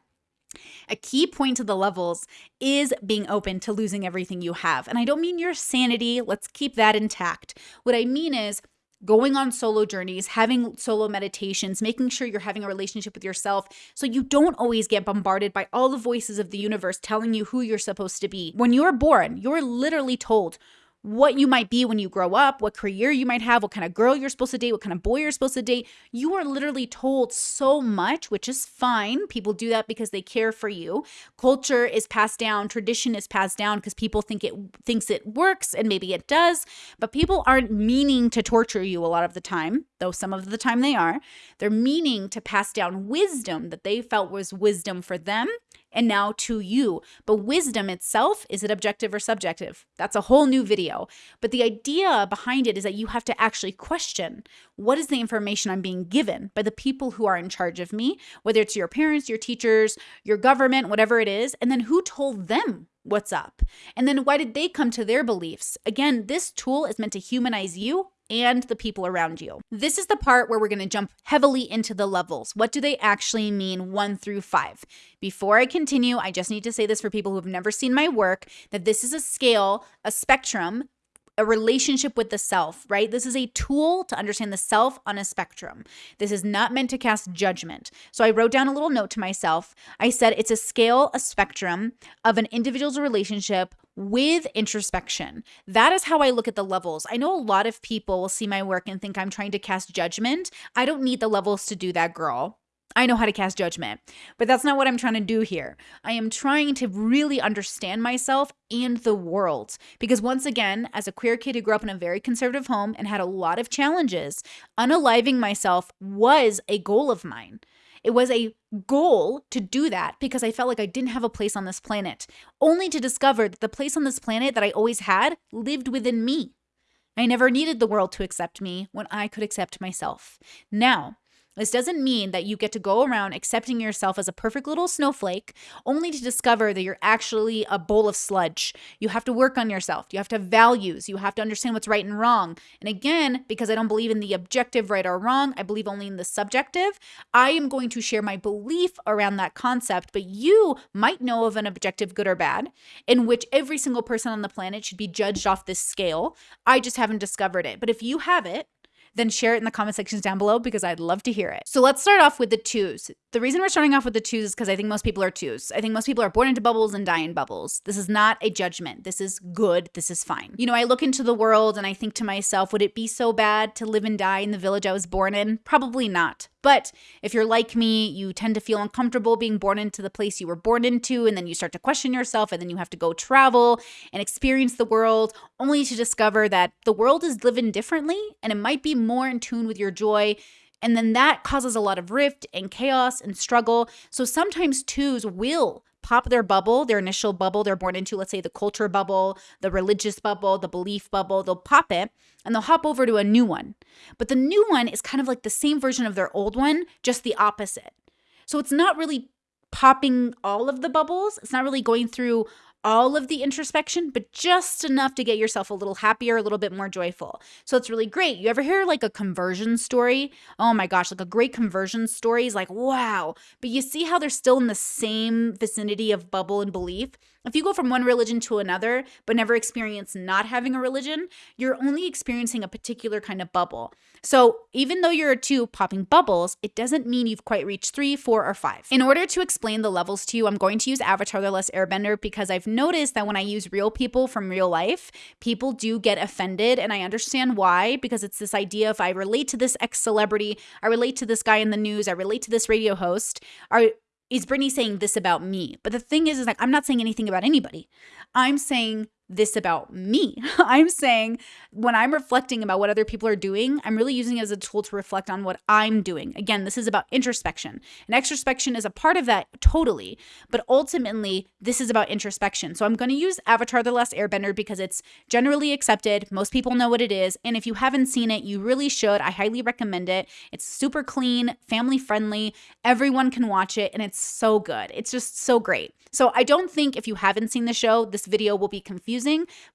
a key point to the levels is being open to losing everything you have. And I don't mean your sanity, let's keep that intact. What I mean is, going on solo journeys, having solo meditations, making sure you're having a relationship with yourself so you don't always get bombarded by all the voices of the universe telling you who you're supposed to be. When you're born, you're literally told what you might be when you grow up, what career you might have, what kind of girl you're supposed to date, what kind of boy you're supposed to date. You are literally told so much, which is fine. People do that because they care for you. Culture is passed down, tradition is passed down because people think it thinks it works and maybe it does, but people aren't meaning to torture you a lot of the time, though some of the time they are. They're meaning to pass down wisdom that they felt was wisdom for them and now to you. But wisdom itself, is it objective or subjective? That's a whole new video. But the idea behind it is that you have to actually question what is the information I'm being given by the people who are in charge of me, whether it's your parents, your teachers, your government, whatever it is, and then who told them what's up? And then why did they come to their beliefs? Again, this tool is meant to humanize you and the people around you. This is the part where we're going to jump heavily into the levels. What do they actually mean, one through five? Before I continue, I just need to say this for people who have never seen my work that this is a scale, a spectrum a relationship with the self, right? This is a tool to understand the self on a spectrum. This is not meant to cast judgment. So I wrote down a little note to myself. I said it's a scale, a spectrum of an individual's relationship with introspection. That is how I look at the levels. I know a lot of people will see my work and think I'm trying to cast judgment. I don't need the levels to do that, girl. I know how to cast judgment, but that's not what I'm trying to do here. I am trying to really understand myself and the world. Because once again, as a queer kid who grew up in a very conservative home and had a lot of challenges, unaliving myself was a goal of mine. It was a goal to do that because I felt like I didn't have a place on this planet, only to discover that the place on this planet that I always had lived within me. I never needed the world to accept me when I could accept myself. Now, this doesn't mean that you get to go around accepting yourself as a perfect little snowflake only to discover that you're actually a bowl of sludge. You have to work on yourself. You have to have values. You have to understand what's right and wrong. And again, because I don't believe in the objective right or wrong, I believe only in the subjective, I am going to share my belief around that concept. But you might know of an objective good or bad in which every single person on the planet should be judged off this scale. I just haven't discovered it. But if you have it, then share it in the comment sections down below because I'd love to hear it. So let's start off with the twos. The reason we're starting off with the twos is because I think most people are twos. I think most people are born into bubbles and die in bubbles. This is not a judgment. This is good. This is fine. You know, I look into the world and I think to myself, would it be so bad to live and die in the village I was born in? Probably not. But if you're like me, you tend to feel uncomfortable being born into the place you were born into, and then you start to question yourself, and then you have to go travel and experience the world, only to discover that the world is living differently and it might be more in tune with your joy. And then that causes a lot of rift and chaos and struggle. So sometimes twos will pop their bubble, their initial bubble they're born into, let's say the culture bubble, the religious bubble, the belief bubble, they'll pop it and they'll hop over to a new one. But the new one is kind of like the same version of their old one, just the opposite. So it's not really popping all of the bubbles. It's not really going through all of the introspection, but just enough to get yourself a little happier, a little bit more joyful. So it's really great. You ever hear like a conversion story? Oh my gosh, like a great conversion story is like, wow. But you see how they're still in the same vicinity of bubble and belief? If you go from one religion to another, but never experience not having a religion, you're only experiencing a particular kind of bubble. So even though you're a two popping bubbles, it doesn't mean you've quite reached three, four, or five. In order to explain the levels to you, I'm going to use Avatar The Last Airbender because I've noticed that when I use real people from real life, people do get offended. And I understand why, because it's this idea if I relate to this ex celebrity, I relate to this guy in the news, I relate to this radio host, are is Brittany saying this about me? But the thing is, is like I'm not saying anything about anybody. I'm saying this about me. I'm saying when I'm reflecting about what other people are doing, I'm really using it as a tool to reflect on what I'm doing. Again, this is about introspection. And extrospection is a part of that totally, but ultimately, this is about introspection. So I'm going to use Avatar The Last Airbender because it's generally accepted. Most people know what it is. And if you haven't seen it, you really should. I highly recommend it. It's super clean, family friendly. Everyone can watch it, and it's so good. It's just so great. So I don't think if you haven't seen the show, this video will be confusing,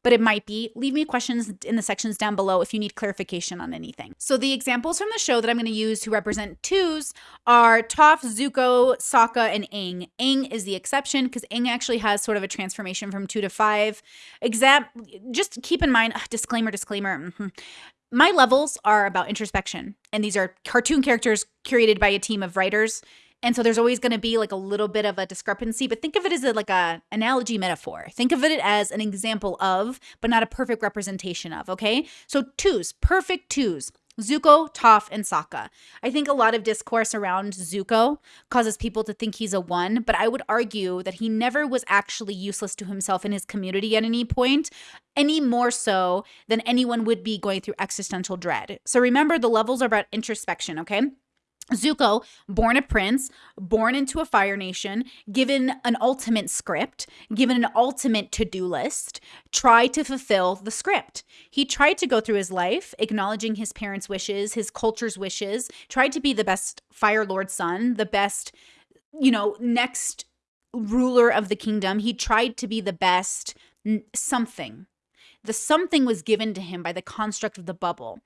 but it might be. Leave me questions in the sections down below if you need clarification on anything. So the examples from the show that I'm going to use to represent twos are Toph, Zuko, Sokka, and Aang. Aang is the exception because Aang actually has sort of a transformation from two to five. Exam just keep in mind, ugh, disclaimer, disclaimer. Mm -hmm. My levels are about introspection, and these are cartoon characters curated by a team of writers. And so there's always going to be like a little bit of a discrepancy, but think of it as a, like a analogy metaphor. Think of it as an example of, but not a perfect representation of, okay? So twos, perfect twos. Zuko, Toph, and Sokka. I think a lot of discourse around Zuko causes people to think he's a one, but I would argue that he never was actually useless to himself in his community at any point, any more so than anyone would be going through existential dread. So remember, the levels are about introspection, okay? Zuko, born a prince, born into a Fire Nation, given an ultimate script, given an ultimate to do list, tried to fulfill the script. He tried to go through his life, acknowledging his parents' wishes, his culture's wishes, tried to be the best Fire Lord son, the best, you know, next ruler of the kingdom. He tried to be the best something. The something was given to him by the construct of the bubble.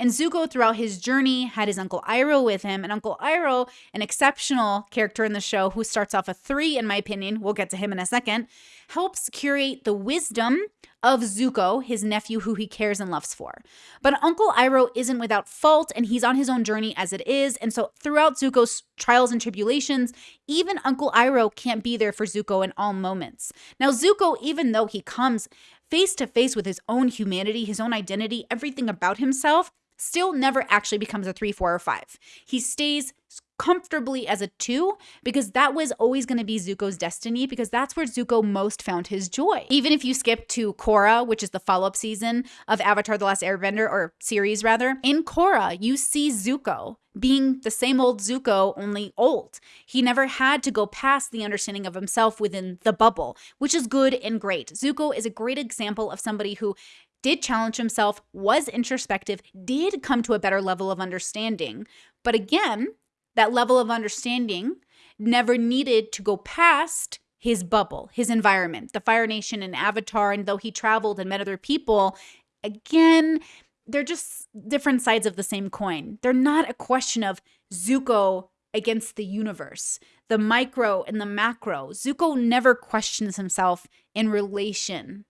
And Zuko, throughout his journey, had his Uncle Iroh with him. And Uncle Iroh, an exceptional character in the show who starts off a three, in my opinion, we'll get to him in a second, helps curate the wisdom of Zuko, his nephew who he cares and loves for. But Uncle Iroh isn't without fault, and he's on his own journey as it is. And so throughout Zuko's trials and tribulations, even Uncle Iroh can't be there for Zuko in all moments. Now, Zuko, even though he comes face to face with his own humanity, his own identity, everything about himself, still never actually becomes a three, four, or five. He stays comfortably as a two because that was always going to be Zuko's destiny because that's where Zuko most found his joy. Even if you skip to Korra, which is the follow up season of Avatar The Last Airbender, or series rather, in Korra, you see Zuko being the same old Zuko, only old. He never had to go past the understanding of himself within the bubble, which is good and great. Zuko is a great example of somebody who did challenge himself, was introspective, did come to a better level of understanding. But again, that level of understanding never needed to go past his bubble, his environment, the Fire Nation and Avatar. And though he traveled and met other people, again, they're just different sides of the same coin. They're not a question of Zuko against the universe, the micro and the macro. Zuko never questions himself in relation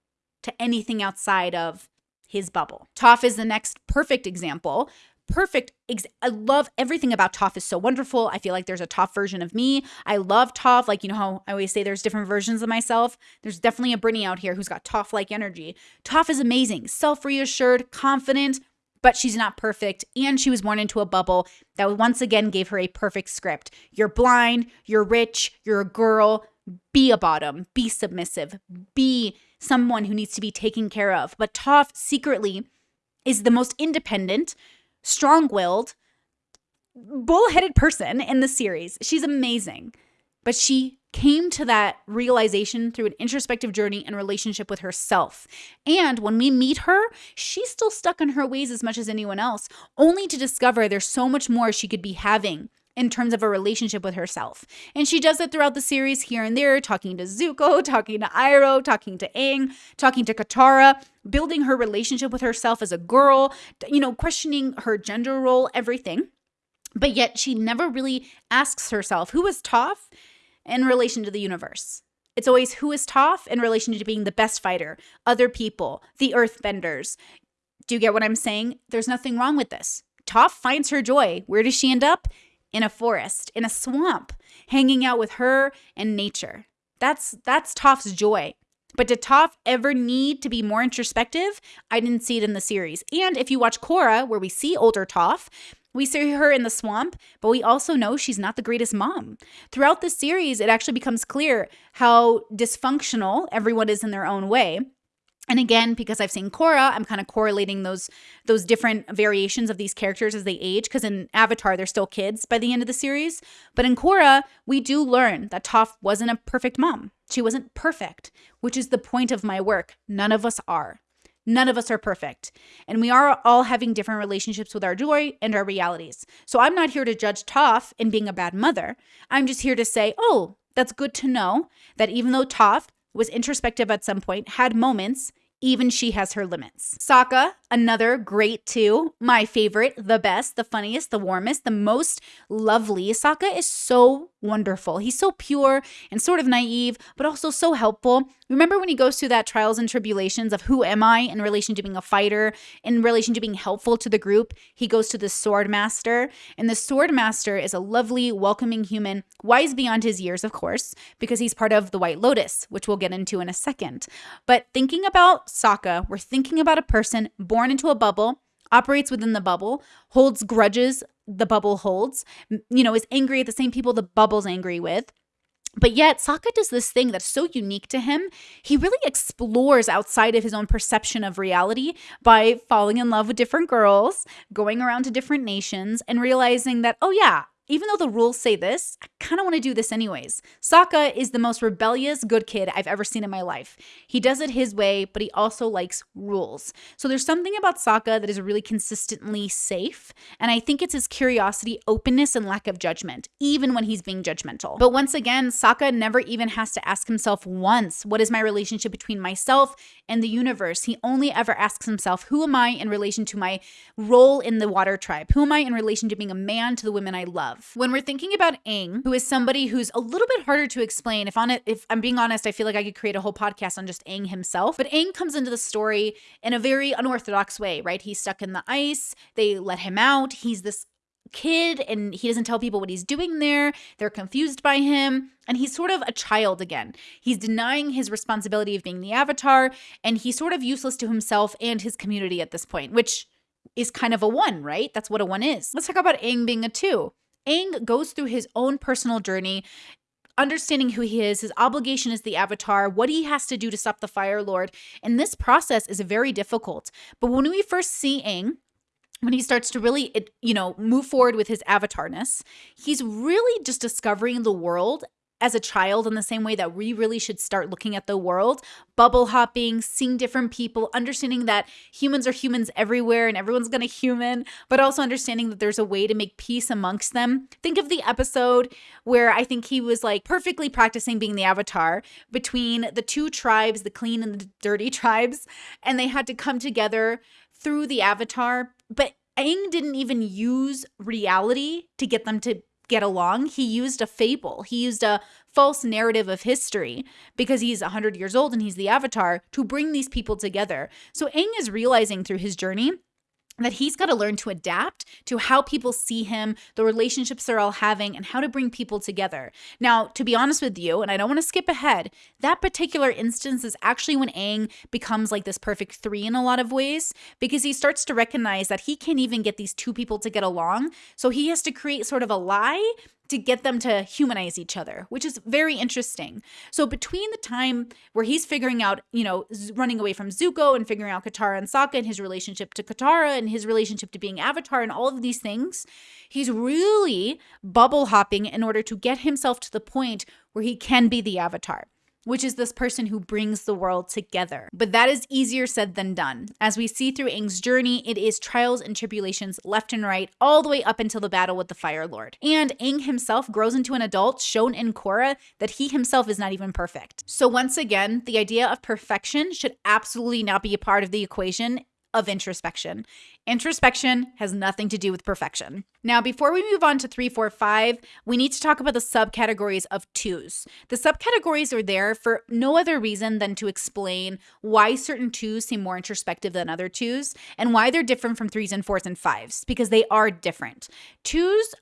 to anything outside of his bubble. Toph is the next perfect example perfect. I love everything about Toph is so wonderful. I feel like there's a Toph version of me. I love Toph. Like, you know how I always say there's different versions of myself? There's definitely a Brittany out here who's got Toph like energy. Toph is amazing, self reassured, confident, but she's not perfect. And she was born into a bubble that once again gave her a perfect script. You're blind, you're rich, you're a girl. Be a bottom, be submissive, be someone who needs to be taken care of. But Toph secretly is the most independent, strong willed, bullheaded person in the series. She's amazing. But she came to that realization through an introspective journey and relationship with herself. And when we meet her, she's still stuck in her ways as much as anyone else, only to discover there's so much more she could be having in terms of a relationship with herself. And she does it throughout the series here and there, talking to Zuko, talking to Iroh, talking to Aang, talking to Katara, building her relationship with herself as a girl, you know, questioning her gender role, everything. But yet she never really asks herself, who is Toph in relation to the universe? It's always who is Toph in relation to being the best fighter, other people, the earthbenders. Do you get what I'm saying? There's nothing wrong with this. Toph finds her joy. Where does she end up? In a forest, in a swamp, hanging out with her and nature. That's that's Toph's joy. But did Toph ever need to be more introspective? I didn't see it in the series. And if you watch Korra, where we see older Toph, we see her in the swamp, but we also know she's not the greatest mom. Throughout the series, it actually becomes clear how dysfunctional everyone is in their own way. And again, because I've seen Korra, I'm kind of correlating those those different variations of these characters as they age. Because in Avatar, they're still kids by the end of the series. But in Korra, we do learn that Toph wasn't a perfect mom. She wasn't perfect, which is the point of my work. None of us are. None of us are perfect. And we are all having different relationships with our joy and our realities. So I'm not here to judge Toph in being a bad mother. I'm just here to say, oh, that's good to know that even though Toph was introspective at some point, had moments, even she has her limits. Sokka, another great two. My favorite, the best, the funniest, the warmest, the most lovely. Sokka is so wonderful. He's so pure and sort of naive, but also so helpful. Remember when he goes through that trials and tribulations of who am I in relation to being a fighter, in relation to being helpful to the group? He goes to the sword master, and the sword master is a lovely, welcoming human, wise beyond his years, of course, because he's part of the White Lotus, which we'll get into in a second. But thinking about Sokka, we're thinking about a person born into a bubble operates within the bubble, holds grudges the bubble holds, you know, is angry at the same people the bubble's angry with. But yet, Sokka does this thing that's so unique to him. He really explores outside of his own perception of reality by falling in love with different girls, going around to different nations, and realizing that, oh, yeah, even though the rules say this, I kind of want to do this anyways. Sokka is the most rebellious good kid I've ever seen in my life. He does it his way, but he also likes rules. So there's something about Sokka that is really consistently safe, and I think it's his curiosity, openness, and lack of judgment, even when he's being judgmental. But once again, Sokka never even has to ask himself once, what is my relationship between myself and the universe? He only ever asks himself, who am I in relation to my role in the water tribe? Who am I in relation to being a man to the women I love? When we're thinking about Aang, who is somebody who's a little bit harder to explain, if on it, if I'm being honest, I feel like I could create a whole podcast on just Aang himself. But Aang comes into the story in a very unorthodox way, right? He's stuck in the ice. They let him out. He's this kid and he doesn't tell people what he's doing there. They're confused by him. And he's sort of a child again. He's denying his responsibility of being the avatar and he's sort of useless to himself and his community at this point, which is kind of a one, right? That's what a one is. Let's talk about Aang being a two. Aang goes through his own personal journey understanding who he is, his obligation as the avatar, what he has to do to stop the Fire Lord. And this process is very difficult. But when we first see Aang, when he starts to really, you know, move forward with his avatarness, he's really just discovering the world as a child in the same way that we really should start looking at the world, bubble hopping, seeing different people, understanding that humans are humans everywhere and everyone's gonna human, but also understanding that there's a way to make peace amongst them. Think of the episode where I think he was like perfectly practicing being the avatar between the two tribes, the clean and the dirty tribes, and they had to come together through the avatar. But Aang didn't even use reality to get them to get along. He used a fable, he used a false narrative of history because he's 100 years old and he's the avatar to bring these people together. So Aang is realizing through his journey that he's got to learn to adapt to how people see him, the relationships they're all having, and how to bring people together. Now, to be honest with you, and I don't want to skip ahead, that particular instance is actually when Aang becomes like this perfect three in a lot of ways because he starts to recognize that he can't even get these two people to get along. So he has to create sort of a lie to get them to humanize each other, which is very interesting. So between the time where he's figuring out, you know, running away from Zuko and figuring out Katara and Sokka and his relationship to Katara and his relationship to being Avatar and all of these things, he's really bubble hopping in order to get himself to the point where he can be the Avatar which is this person who brings the world together. But that is easier said than done. As we see through Aang's journey, it is trials and tribulations left and right, all the way up until the battle with the Fire Lord. And Aang himself grows into an adult, shown in Korra that he himself is not even perfect. So once again, the idea of perfection should absolutely not be a part of the equation of introspection. Introspection has nothing to do with perfection. Now, before we move on to three, four, five, we need to talk about the subcategories of twos. The subcategories are there for no other reason than to explain why certain twos seem more introspective than other twos and why they're different from threes and fours and fives, because they are different. Twos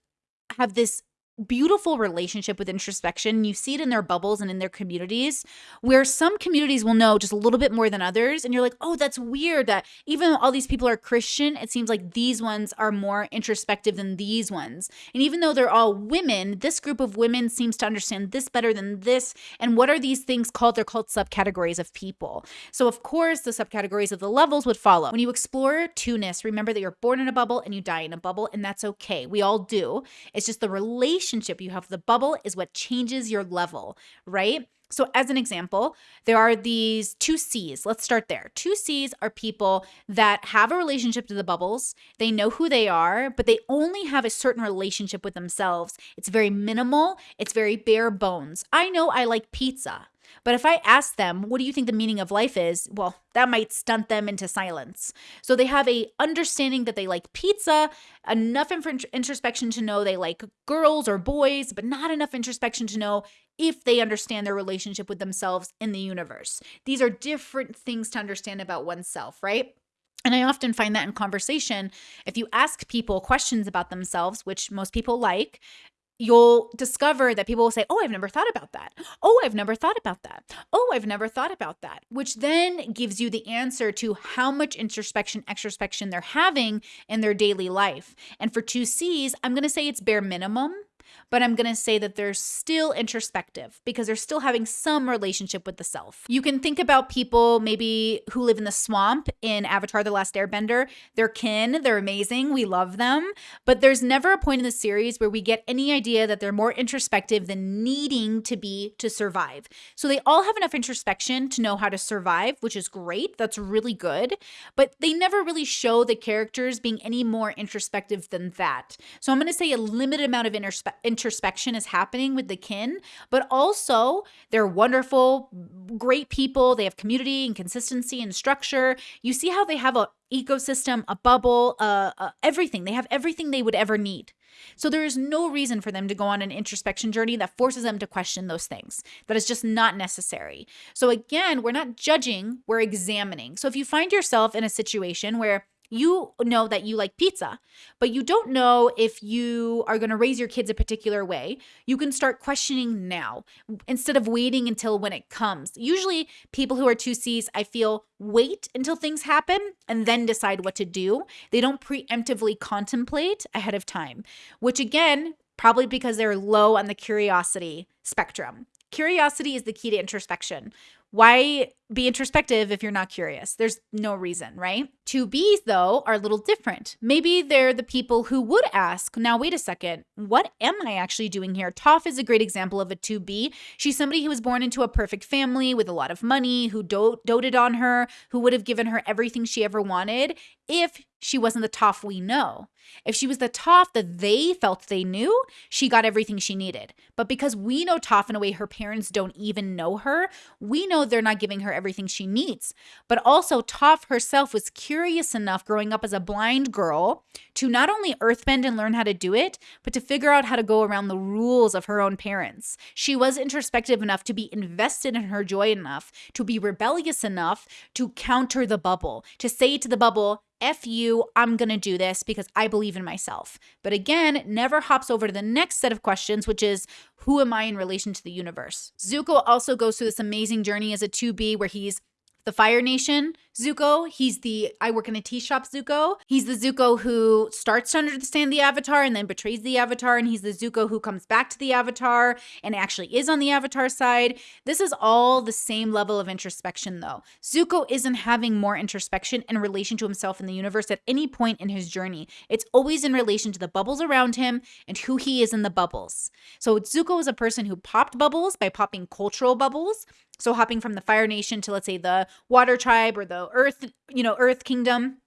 have this beautiful relationship with introspection. You see it in their bubbles and in their communities, where some communities will know just a little bit more than others. And you're like, oh, that's weird that even though all these people are Christian, it seems like these ones are more introspective than these ones. And even though they're all women, this group of women seems to understand this better than this. And what are these things called? They're called subcategories of people. So, of course, the subcategories of the levels would follow. When you explore two-ness, remember that you're born in a bubble and you die in a bubble, and that's okay. We all do. It's just the relation relationship you have the bubble is what changes your level, right? So, as an example, there are these two C's. Let's start there. Two C's are people that have a relationship to the bubbles. They know who they are, but they only have a certain relationship with themselves. It's very minimal, it's very bare bones. I know I like pizza. But if I ask them, what do you think the meaning of life is? Well, that might stunt them into silence. So they have a understanding that they like pizza, enough introspection to know they like girls or boys, but not enough introspection to know if they understand their relationship with themselves in the universe. These are different things to understand about oneself, right? And I often find that in conversation, if you ask people questions about themselves, which most people like, you'll discover that people will say, Oh, I've never thought about that. Oh, I've never thought about that. Oh, I've never thought about that, which then gives you the answer to how much introspection, extrospection they're having in their daily life. And for two C's, I'm going to say it's bare minimum but I'm going to say that they're still introspective because they're still having some relationship with the self. You can think about people maybe who live in the swamp in Avatar The Last Airbender. They're kin, they're amazing, we love them, but there's never a point in the series where we get any idea that they're more introspective than needing to be to survive. So they all have enough introspection to know how to survive, which is great. That's really good, but they never really show the characters being any more introspective than that. So I'm going to say a limited amount of introspection introspection is happening with the kin, but also they're wonderful, great people. They have community and consistency and structure. You see how they have a ecosystem, a bubble, uh, uh, everything. They have everything they would ever need. So there is no reason for them to go on an introspection journey that forces them to question those things. That is just not necessary. So again, we're not judging, we're examining. So if you find yourself in a situation where you know that you like pizza, but you don't know if you are going to raise your kids a particular way, you can start questioning now instead of waiting until when it comes. Usually, people who are 2Cs, I feel, wait until things happen and then decide what to do. They don't preemptively contemplate ahead of time, which again, probably because they're low on the curiosity spectrum. Curiosity is the key to introspection. Why be introspective if you're not curious? There's no reason, right? Two Bs, though, are a little different. Maybe they're the people who would ask, now, wait a second, what am I actually doing here? Toph is a great example of a 2B. She's somebody who was born into a perfect family with a lot of money, who do- doted on her, who would have given her everything she ever wanted if she wasn't the Toph we know. If she was the Toph that they felt they knew, she got everything she needed. But because we know Toph in a way her parents don't even know her, we know they're not giving her everything she needs. But also, Toph herself was curious enough growing up as a blind girl to not only earthbend and learn how to do it, but to figure out how to go around the rules of her own parents. She was introspective enough to be invested in her joy enough, to be rebellious enough to counter the bubble, to say to the bubble, F you, I'm going to do this because I believe in myself. But again, never hops over to the next set of questions, which is who am I in relation to the universe? Zuko also goes through this amazing journey as a 2B where he's the Fire Nation Zuko. He's the I work in a tea shop Zuko. He's the Zuko who starts to understand the Avatar and then betrays the Avatar. And he's the Zuko who comes back to the Avatar and actually is on the Avatar side. This is all the same level of introspection, though. Zuko isn't having more introspection in relation to himself in the universe at any point in his journey. It's always in relation to the bubbles around him and who he is in the bubbles. So Zuko is a person who popped bubbles by popping cultural bubbles. So hopping from the Fire Nation to let's say the Water Tribe or the Earth, you know, Earth Kingdom.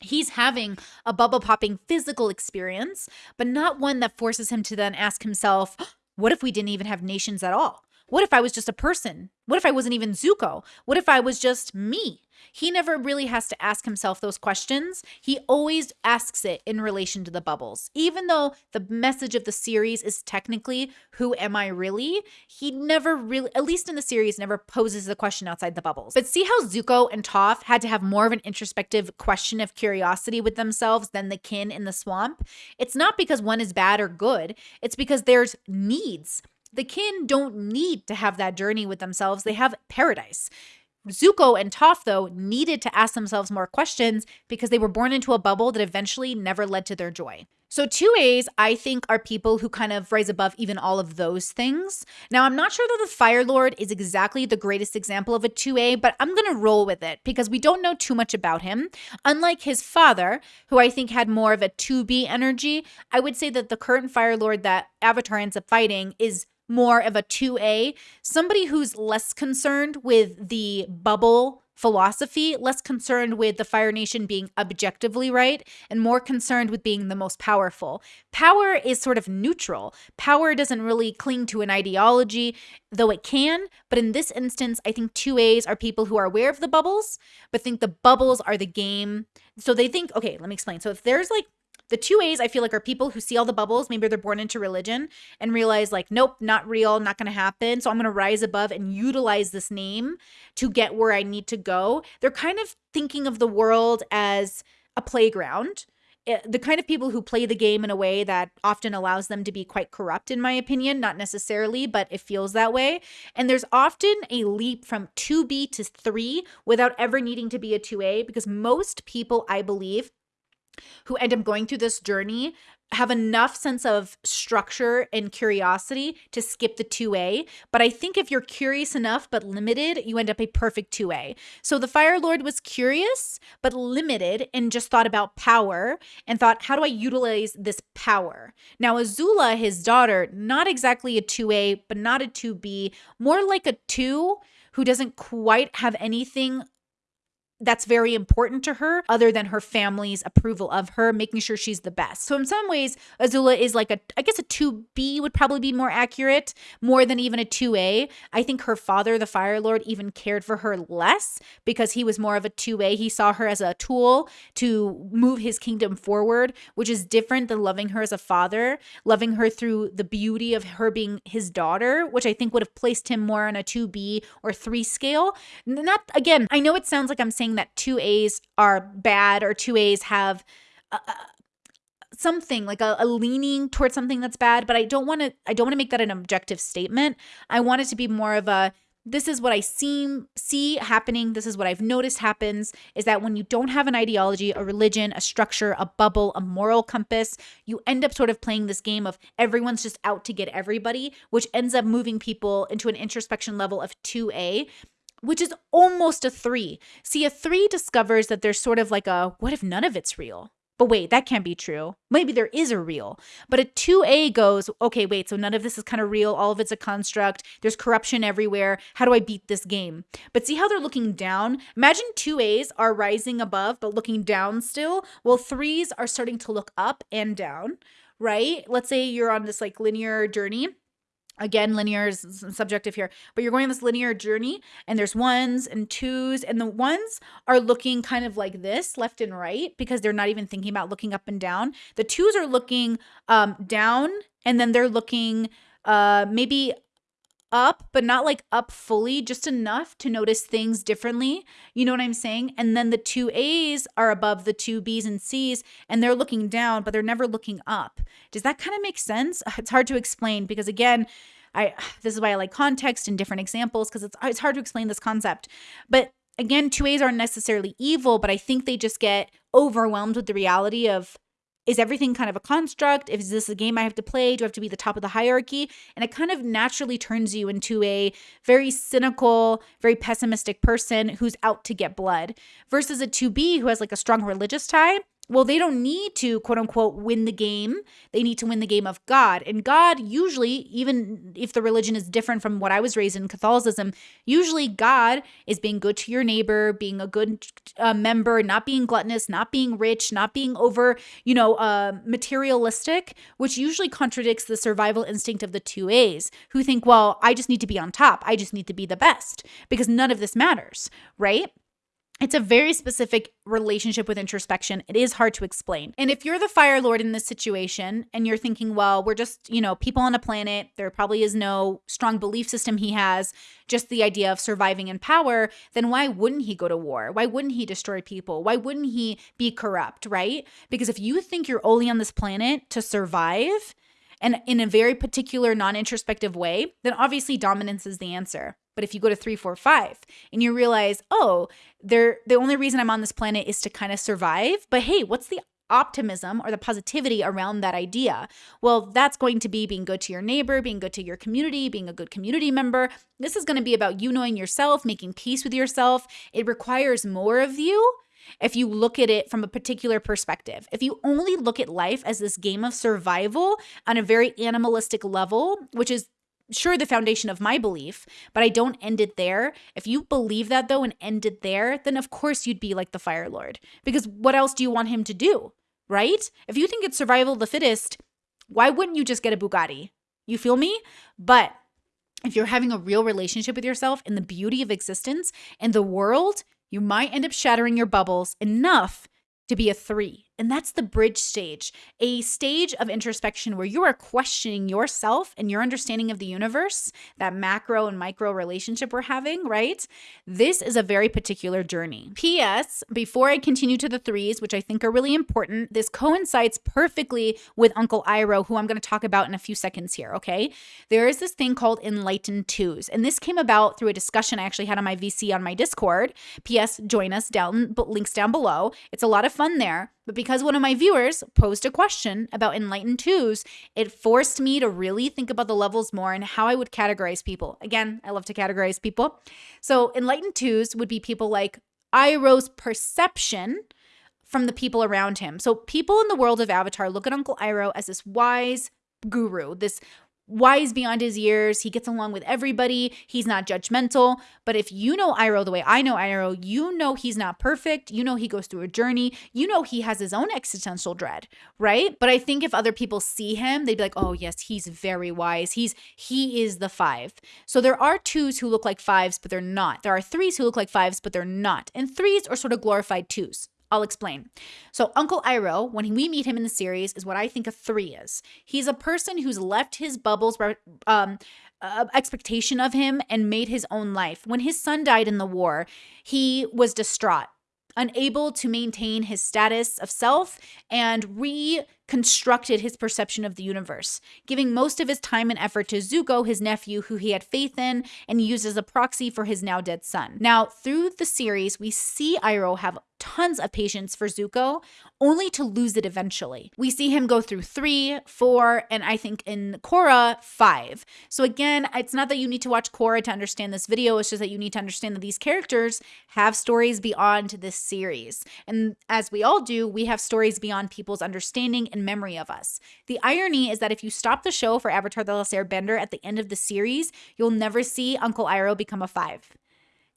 He's having a bubble popping physical experience, but not one that forces him to then ask himself, what if we didn't even have nations at all? What if I was just a person? What if I wasn't even Zuko? What if I was just me? He never really has to ask himself those questions. He always asks it in relation to the bubbles. Even though the message of the series is technically, who am I really? He never really, at least in the series, never poses the question outside the bubbles. But see how Zuko and Toph had to have more of an introspective question of curiosity with themselves than the kin in the swamp? It's not because one is bad or good, it's because there's needs. The kin don't need to have that journey with themselves, they have paradise. Zuko and Toph, though, needed to ask themselves more questions because they were born into a bubble that eventually never led to their joy. So, 2As, I think, are people who kind of rise above even all of those things. Now, I'm not sure that the Fire Lord is exactly the greatest example of a 2A, but I'm going to roll with it because we don't know too much about him. Unlike his father, who I think had more of a 2B energy, I would say that the current Fire Lord that Avatar ends up fighting is more of a 2A, somebody who's less concerned with the bubble philosophy, less concerned with the Fire Nation being objectively right, and more concerned with being the most powerful. Power is sort of neutral. Power doesn't really cling to an ideology, though it can. But in this instance, I think 2As are people who are aware of the bubbles, but think the bubbles are the game. So they think, okay, let me explain. So if there's like the two A's I feel like are people who see all the bubbles, maybe they're born into religion and realize like, nope, not real, not to happen. So I'm to rise above and utilize this name to get where I need to go. They're kind of thinking of the world as a playground. Eh, the kind of people who play the game in a way that often allows them to be quite corrupt, in my opinion, not necessarily, but it feels that way. And there's often a leap from 2B to 3 without ever needing to be a 2A because most people, I believe, who end up going through this journey have enough sense of structure and curiosity to skip the 2A. But I think if you're curious enough but limited, you end up a perfect 2A. So the Fire Lord was curious but limited and just thought about power and thought, how do I utilize this power? Now, Azula, his daughter, not exactly a 2A, but not a 2B, more like a 2 who doesn't quite have anything that's very important to her other than her family's approval of her making sure she's the best. So in some ways azula is like a i guess a 2b would probably be more accurate more than even a 2a i think her father the fire lord even cared for her less because he was more of a 2a he saw her as a tool to move his kingdom forward which is different than loving her as a father loving her through the beauty of her being his daughter which i think would have placed him more on a 2b or 3 scale. Not again i know it sounds like i'm saying saying that two A's are bad or two A's have uh, something like a, a, leaning towards something that's bad, but I don't want to I don't want to make that an objective statement. I want it to be more of a this is what I seem see happening. This is what I've noticed happens is that when you don't have an ideology, a religion, a structure, a bubble, a moral compass, you end up sort of playing this game of everyone's just out to get everybody, which ends up moving people into an introspection level of 2A which is almost a three. See, a three discovers that there's sort of like a what if none of it's real? But wait, that can't be true. Maybe there is a real. But a 2A goes, okay, wait, so none of this is kind of real. All of it's a construct. There's corruption everywhere. How do I beat this game? But see how they're looking down? Imagine 2As are rising above, but looking down still. Well, threes are starting to look up and down, right? Let's say you're on this like linear journey again linear is subjective here but you're going on this linear journey and there's ones and twos and the ones are looking kind of like this left and right because they're not even thinking about looking up and down. The twos are looking um down and then they're looking uh maybe up, but not like up fully, just enough to notice things differently. You know what I'm saying? And then the two A's are above the two B's and C's, and they're looking down, but they're never looking up. Does that kind of make sense? It's hard to explain because, again, I this is why I like context and different examples because it's it's hard to explain this concept. But again, two A's aren't necessarily evil, but I think they just get overwhelmed with the reality of is everything kind of a construct? Is this a game I have to play? Do I have to be the top of the hierarchy? And it kind of naturally turns you into a very cynical, very pessimistic person who's out to get blood versus a 2B who has like a strong religious tie Well, they don't need to quote unquote win the game. They need to win the game of God. And God, usually, even if the religion is different from what I was raised in Catholicism, usually God is being good to your neighbor, being a good uh, member, not being gluttonous, not being rich, not being over, you know, uh, materialistic, which usually contradicts the survival instinct of the two A's who think, well, I just need to be on top. I just need to be the best because none of this matters, right? It's a very specific relationship with introspection. It is hard to explain. And if you're the Fire Lord in this situation and you're thinking, well, we're just, you know, people on a planet, there probably is no strong belief system he has, just the idea of surviving in power, then why wouldn't he go to war? Why wouldn't he destroy people? Why wouldn't he be corrupt, right? Because if you think you're only on this planet to survive, and in a very particular non introspective way, then obviously dominance is the answer. But if you go to three, four, five, and you realize, oh, they're, the only reason I'm on this planet is to kind of survive. But hey, what's the optimism or the positivity around that idea? Well, that's going to be being good to your neighbor, being good to your community, being a good community member. This is going to be about you knowing yourself, making peace with yourself. It requires more of you if you look at it from a particular perspective. If you only look at life as this game of survival on a very animalistic level, which is sure the foundation of my belief, but I don't end it there. If you believe that though and end it there, then of course you'd be like the Fire Lord. Because what else do you want him to do? Right? If you think it's survival of the fittest, why wouldn't you just get a Bugatti? You feel me? But if you're having a real relationship with yourself and the beauty of existence and the world, you might end up shattering your bubbles enough to be a three. And that's the bridge stage, a stage of introspection where you are questioning yourself and your understanding of the universe, that macro and micro relationship we're having, right? This is a very particular journey. P.S. Before I continue to the threes, which I think are really important, this coincides perfectly with Uncle Iroh, who I'm going to talk about in a few seconds here, okay? There is this thing called enlightened twos, and this came about through a discussion I actually had on my VC on my Discord. P.S. Join us down, links down below. It's a lot of fun there. But because one of my viewers posed a question about enlightened twos, it forced me to really think about the levels more and how I would categorize people. Again, I love to categorize people. So, enlightened twos would be people like Iroh's perception from the people around him. So, people in the world of Avatar look at Uncle Iroh as this wise guru, this wise beyond his years. He gets along with everybody. He's not judgmental. But if you know Iroh the way I know Iroh, you know he's not perfect. You know he goes through a journey. You know he has his own existential dread, right? But I think if other people see him, they'd be like, "Oh, yes, he's very wise. He's he is the 5." So there are twos who look like fives, but they're not. There are threes who look like fives, but they're not. And threes are sort of glorified twos. I'll explain. So, Uncle Iroh, when we meet him in the series, is what I think a three is. He's a person who's left his bubbles um, uh, expectation of him and made his own life. When his son died in the war, he was distraught, unable to maintain his status of self and reconstructed his perception of the universe, giving most of his time and effort to Zuko, his nephew, who he had faith in and used as a proxy for his now dead son. Now, through the series, we see Iroh have tons of patience for Zuko, only to lose it eventually. We see him go through three, four, and I think in Korra, five. So again, it's not that you need to watch Korra to understand this video, it's just that you need to understand that these characters have stories beyond this series. And as we all do, we have stories beyond people's understanding and memory of us. The irony is that if you stop the show for Avatar The Last Airbender at the end of the series, you'll never see Uncle Iroh become a five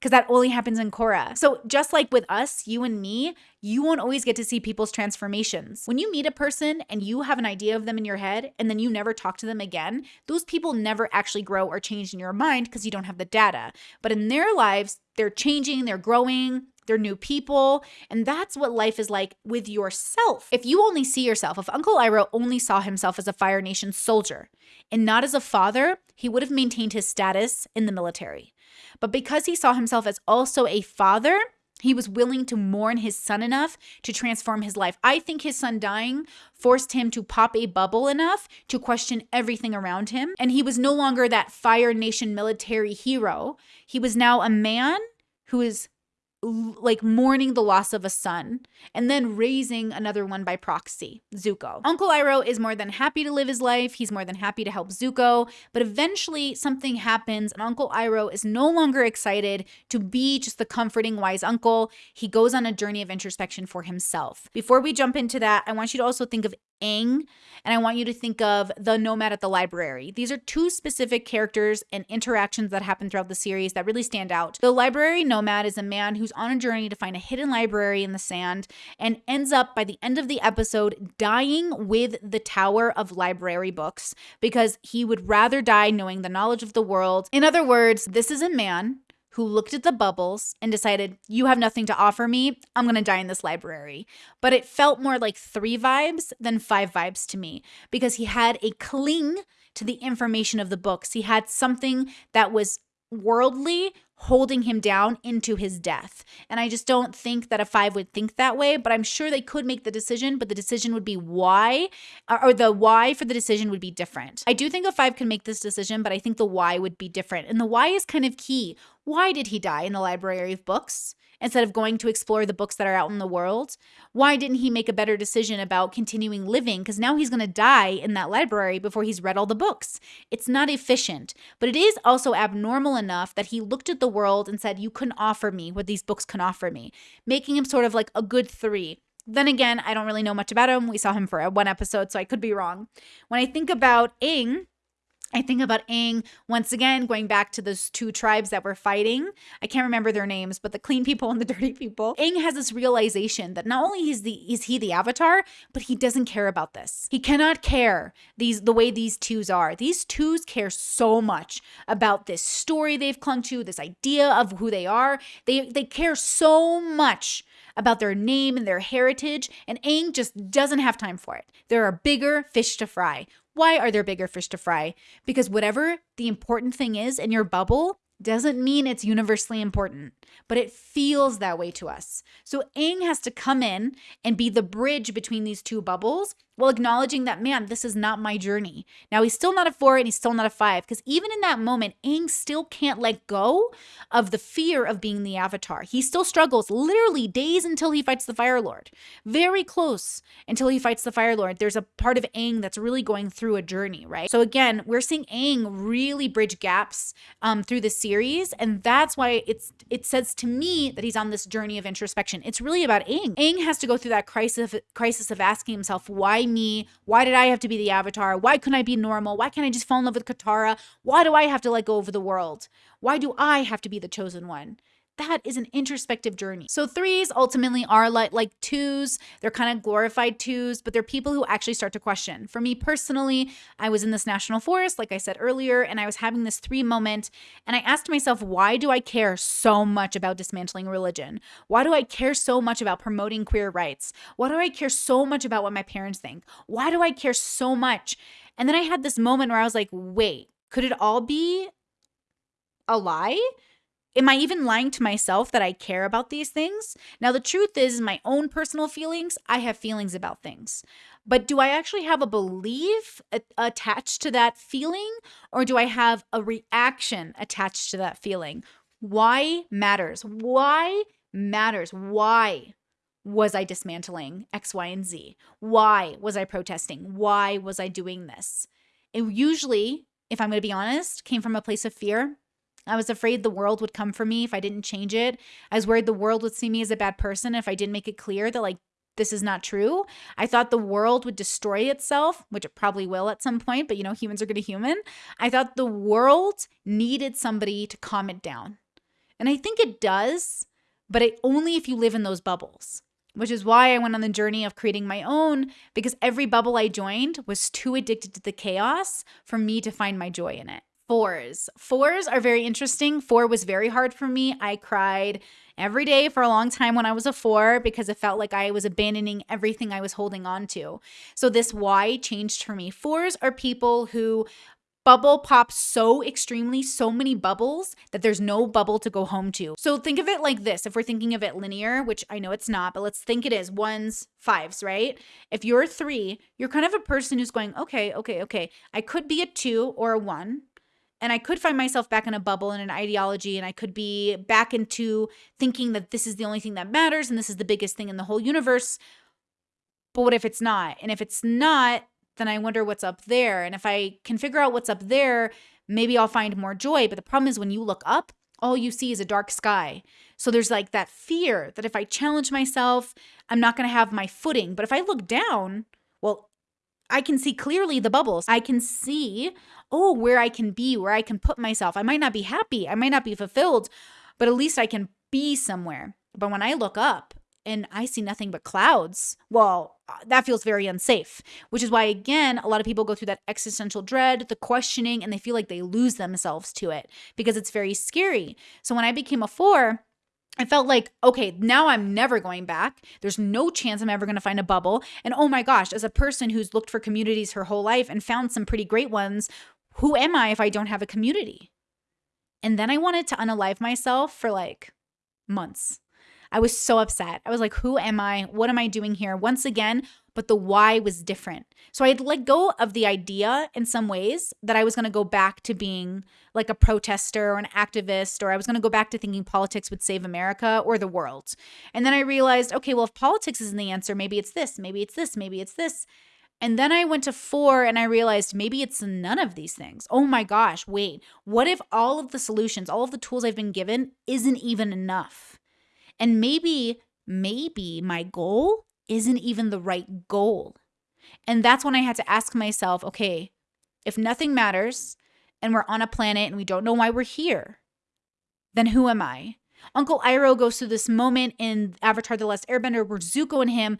because that only happens in Korra. So, just like with us, you and me, you won't always get to see people's transformations. When you meet a person and you have an idea of them in your head and then you never talk to them again, those people never actually grow or change in your mind because you don't have the data. But in their lives, they're changing, they're growing, they're new people. And that's what life is like with yourself. If you only see yourself, if Uncle Iroh only saw himself as a Fire Nation soldier and not as a father, he would have maintained his status in the military. But because he saw himself as also a father, he was willing to mourn his son enough to transform his life. I think his son dying forced him to pop a bubble enough to question everything around him. And he was no longer that Fire Nation military hero. He was now a man who is like mourning the loss of a son and then raising another one by proxy, Zuko. Uncle Iroh is more than happy to live his life. He's more than happy to help Zuko, but eventually something happens and Uncle Iroh is no longer excited to be just the comforting wise uncle. He goes on a journey of introspection for himself. Before we jump into that, I want you to also think of Aang, and I want you to think of the Nomad at the Library. These are two specific characters and interactions that happen throughout the series that really stand out. The Library Nomad is a man who's on a journey to find a hidden library in the sand and ends up by the end of the episode dying with the Tower of Library books because he would rather die knowing the knowledge of the world. In other words, this is a man who looked at the bubbles and decided, You have nothing to offer me. I'm going to die in this library. But it felt more like three vibes than five vibes to me because he had a cling to the information of the books. He had something that was worldly holding him down into his death. And I just don't think that a five would think that way, but I'm sure they could make the decision, but the decision would be why, uh, or the why for the decision would be different. I do think a five can make this decision, but I think the why would be different. And the why is kind of key. Why did he die in the library of books? instead of going to explore the books that are out in the world? Why didn't he make a better decision about continuing living? Because now he's going to die in that library before he's read all the books. It's not efficient, but it is also abnormal enough that he looked at the world and said, You couldn't offer me what these books can offer me, making him sort of like a good three. Then again, I don't really know much about him. We saw him for one episode, so I could be wrong. When I think about Aang, I think about Aang once again, going back to those two tribes that were fighting. I can't remember their names, but the clean people and the dirty people. Aang has this realization that not only is the is he the avatar, but he doesn't care about this. He cannot care these the way these twos are. These twos care so much about this story they've clung to, this idea of who they are. They they care so much about their name and their heritage, and Aang just doesn't have time for it. There are bigger fish to fry. Why are there bigger fish to fry? Because whatever the important thing is in your bubble, doesn't mean it's universally important, but it feels that way to us. So Aang has to come in and be the bridge between these two bubbles while acknowledging that, man, this is not my journey. Now, he's still not a four and he's still not a five because even in that moment, Aang still can't let go of the fear of being the Avatar. He still struggles literally days until he fights the Fire Lord. Very close until he fights the Fire Lord. There's a part of Aang that's really going through a journey, right? So, again, we're seeing Aang really bridge gaps um, through the series. And that's why it's it says to me that he's on this journey of introspection. It's really about Aang. Aang has to go through that crisis, crisis of asking himself, why me? Why did I have to be the avatar? Why couldn't I be normal? Why can't I just fall in love with Katara? Why do I have to let go of the world? Why do I have to be the chosen one? That is an introspective journey. So threes ultimately are like like twos. They're kind of glorified twos, but they're people who actually start to question. For me personally, I was in this national forest, like I said earlier, and I was having this three moment, and I asked myself, why do I care so much about dismantling religion? Why do I care so much about promoting queer rights? Why do I care so much about what my parents think? Why do I care so much? And then I had this moment where I was like, wait, could it all be a lie? Am I even lying to myself that I care about these things? Now, the truth is, my own personal feelings, I have feelings about things. But do I actually have a belief attached to that feeling, or do I have a reaction attached to that feeling? Why matters. Why matters. Why was I dismantling X, Y, and Z? Why was I protesting? Why was I doing this? It usually, if I'm going to be honest, came from a place of fear I was afraid the world would come for me if I didn't change it. I was worried the world would see me as a bad person if I didn't make it clear that, like, this is not true. I thought the world would destroy itself, which it probably will at some point, but you know, humans are going to human. I thought the world needed somebody to calm it down. And I think it does, but it, only if you live in those bubbles, which is why I went on the journey of creating my own because every bubble I joined was too addicted to the chaos for me to find my joy in it. Fours. Fours are very interesting. Four was very hard for me. I cried every day for a long time when I was a four because it felt like I was abandoning everything I was holding on to. So, this why changed for me. Fours are people who bubble pop so extremely, so many bubbles that there's no bubble to go home to. So think of it like this if we're thinking of it linear, which I know it's not, but let's think it is ones, fives, right? If you're three, you're kind of a person who's going, okay, okay, okay, I could be a two or a one and I could find myself back in a bubble and an ideology, and I could be back into thinking that this is the only thing that matters and this is the biggest thing in the whole universe. But what if it's not? And if it's not, then I wonder what's up there. And if I can figure out what's up there, maybe I'll find more joy. But the problem is when you look up, all you see is a dark sky. So there's like that fear that if I challenge myself, I'm not going to have my footing. But if I look down, well, I can see clearly the bubbles. I can see, oh, where I can be, where I can put myself. I might not be happy, I might not be fulfilled, but at least I can be somewhere. But when I look up and I see nothing but clouds, well, uh, that feels very unsafe, which is why, again, a lot of people go through that existential dread, the questioning, and they feel like they lose themselves to it because it's very scary. So when I became a four, I felt like, okay, now I'm never going back. There's no chance I'm ever going to find a bubble. And oh my gosh, as a person who's looked for communities her whole life and found some pretty great ones, who am I if I don't have a community? And then I wanted to unalive myself for like months. I was so upset. I was like, who am I? What am I doing here? Once again, but the why was different. So I had let go of the idea in some ways that I was going to go back to being like a protester or an activist, or I was going to go back to thinking politics would save America or the world. And then I realized, okay, well, if politics isn't the answer, maybe it's this, maybe it's this, maybe it's this. And then I went to four and I realized maybe it's none of these things. Oh my gosh, wait, what if all of the solutions, all of the tools I've been given isn't even enough? And maybe, maybe my goal isn't even the right goal. And that's when I had to ask myself okay, if nothing matters and we're on a planet and we don't know why we're here, then who am I? Uncle Iroh goes through this moment in Avatar The Last Airbender where Zuko and him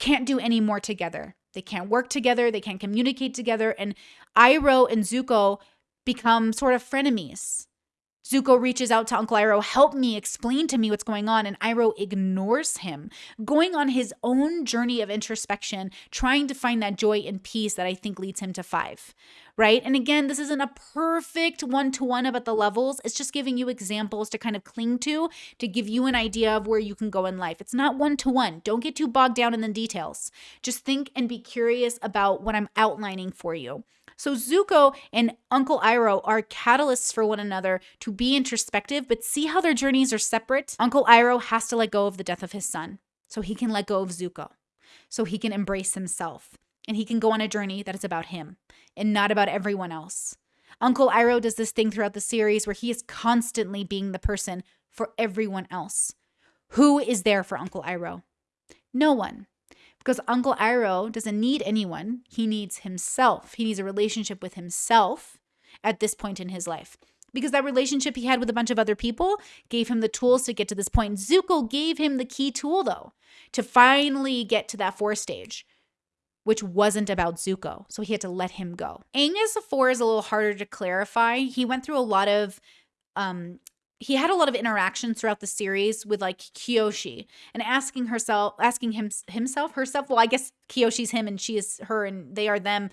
can't do any more together. They can't work together, they can't communicate together, and Iroh and Zuko become sort of frenemies. Zuko reaches out to Uncle Iroh, help me, explain to me what's going on, and Iroh ignores him, going on his own journey of introspection, trying to find that joy and peace that I think leads him to five, right? And again, this isn't a perfect one to one about the levels. It's just giving you examples to kind of cling to, to give you an idea of where you can go in life. It's not one to one. Don't get too bogged down in the details. Just think and be curious about what I'm outlining for you. So Zuko and Uncle Iroh are catalysts for one another to be introspective, but see how their journeys are separate? Uncle Iroh has to let go of the death of his son so he can let go of Zuko, so he can embrace himself, and he can go on a journey that is about him and not about everyone else. Uncle Iroh does this thing throughout the series where he is constantly being the person for everyone else. Who is there for Uncle Iroh? No one. Because Uncle Iroh doesn't need anyone, he needs himself. He needs a relationship with himself at this point in his life. Because that relationship he had with a bunch of other people gave him the tools to get to this point. Zuko gave him the key tool, though, to finally get to that four stage, which wasn't about Zuko. So he had to let him go. Aang as a four is a little harder to clarify. He went through a lot of um, he had a lot of interactions throughout the series with like Kyoshi and asking herself, asking him himself, herself. Well, I guess Kyoshi's him and she is her and they are them.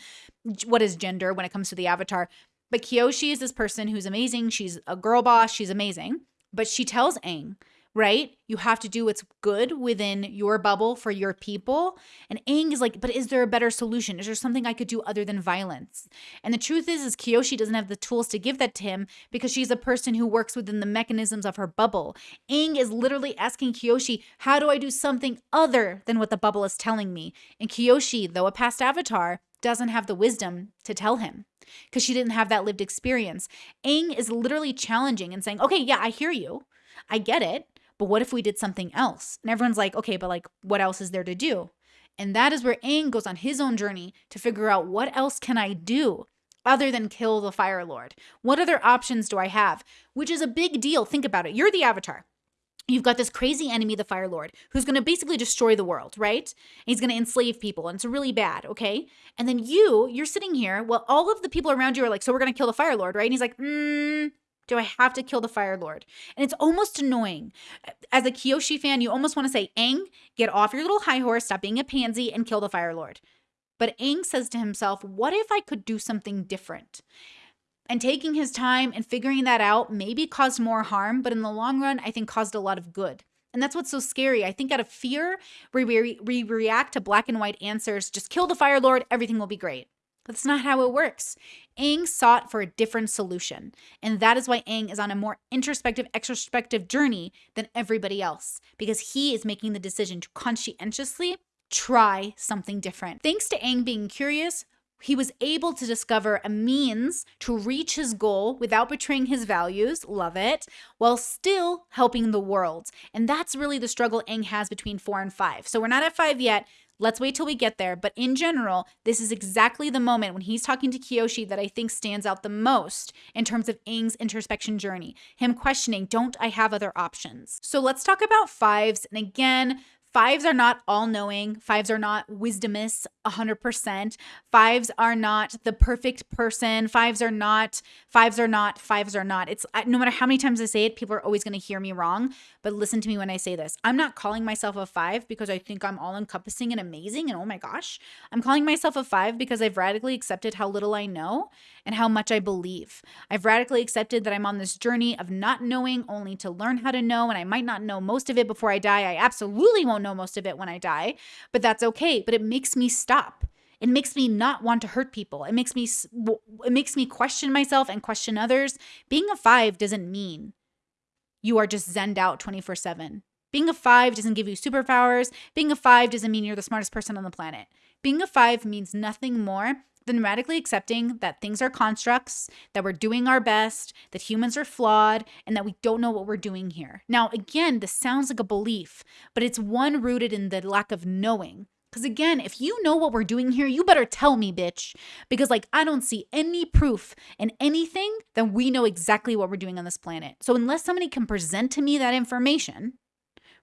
What is gender when it comes to the avatar? But Kyoshi is this person who's amazing. She's a girl boss. She's amazing. But she tells Aang right? You have to do what's good within your bubble for your people. And Aang is like, but is there a better solution? Is there something I could do other than violence? And the truth is, is Kyoshi doesn't have the tools to give that to him because she's a person who works within the mechanisms of her bubble. Aang is literally asking Kyoshi, how do I do something other than what the bubble is telling me? And Kyoshi, though a past avatar, doesn't have the wisdom to tell him because she didn't have that lived experience. Aang is literally challenging and saying, okay, yeah, I hear you. I get it but what if we did something else? And everyone's like, okay, but like, what else is there to do? And that is where Aang goes on his own journey to figure out what else can I do other than kill the Fire Lord? What other options do I have? Which is a big deal. Think about it. You're the Avatar. You've got this crazy enemy, the Fire Lord, who's going to basically destroy the world, right? He's going to enslave people, and it's really bad, okay? And then you, you're sitting here. Well, all of the people around you are like, "So we're going to kill the Fire Lord, right?" And he's like, mm, do I have to kill the Fire Lord? And it's almost annoying. As a Kyoshi fan, you almost want to say, Aang, get off your little high horse, stop being a pansy, and kill the Fire Lord. But Aang says to himself, what if I could do something different? And taking his time and figuring that out maybe caused more harm, but in the long run, I think caused a lot of good. And that's what's so scary. I think out of fear, we, we, we react to black and white answers just kill the Fire Lord, everything will be great. That's not how it works. Aang sought for a different solution. And that is why Aang is on a more introspective, extrospective journey than everybody else, because he is making the decision to conscientiously try something different. Thanks to Aang being curious, he was able to discover a means to reach his goal without betraying his values, love it, while still helping the world. And that's really the struggle Aang has between four and five. So we're not at five yet. Let's wait till we get there. But in general, this is exactly the moment when he's talking to Kyoshi that I think stands out the most in terms of Aang's introspection journey. Him questioning, don't I have other options? So let's talk about fives. And again, Fives are not all knowing. Fives are not wisdomous 100%. Fives are not the perfect person. Fives are not, fives are not, fives are not. It's no matter how many times I say it, people are always going to hear me wrong. But listen to me when I say this. I'm not calling myself a five because I think I'm all encompassing and amazing and oh my gosh. I'm calling myself a five because I've radically accepted how little I know and how much I believe. I've radically accepted that I'm on this journey of not knowing only to learn how to know, and I might not know most of it before I die. I absolutely won't know most of it when I die, but that's okay. But it makes me stop. It makes me not want to hurt people. It makes me it makes me question myself and question others. Being a 5 doesn't mean you are just zenned out 24/7. Being a 5 doesn't give you superpowers. Being a 5 doesn't mean you're the smartest person on the planet. Being a 5 means nothing more than radically accepting that things are constructs, that we're doing our best, that humans are flawed, and that we don't know what we're doing here. Now, again, this sounds like a belief, but it's one rooted in the lack of knowing. Because again, if you know what we're doing here, you better tell me, bitch. Because, like, I don't see any proof in anything that we know exactly what we're doing on this planet. So, unless somebody can present to me that information,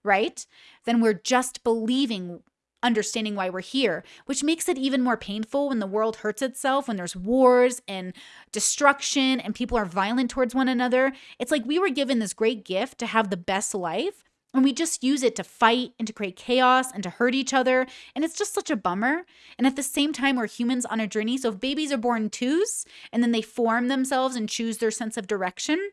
right, then we're just believing understanding why we're here, which makes it even more painful when the world hurts itself, when there's wars and destruction and people are violent towards one another. It's like we were given this great gift to have the best life. And we just use it to fight and to create chaos and to hurt each other. And it's just such a bummer. And at the same time, we're humans on a journey. So if babies are born twos and then they form themselves and choose their sense of direction,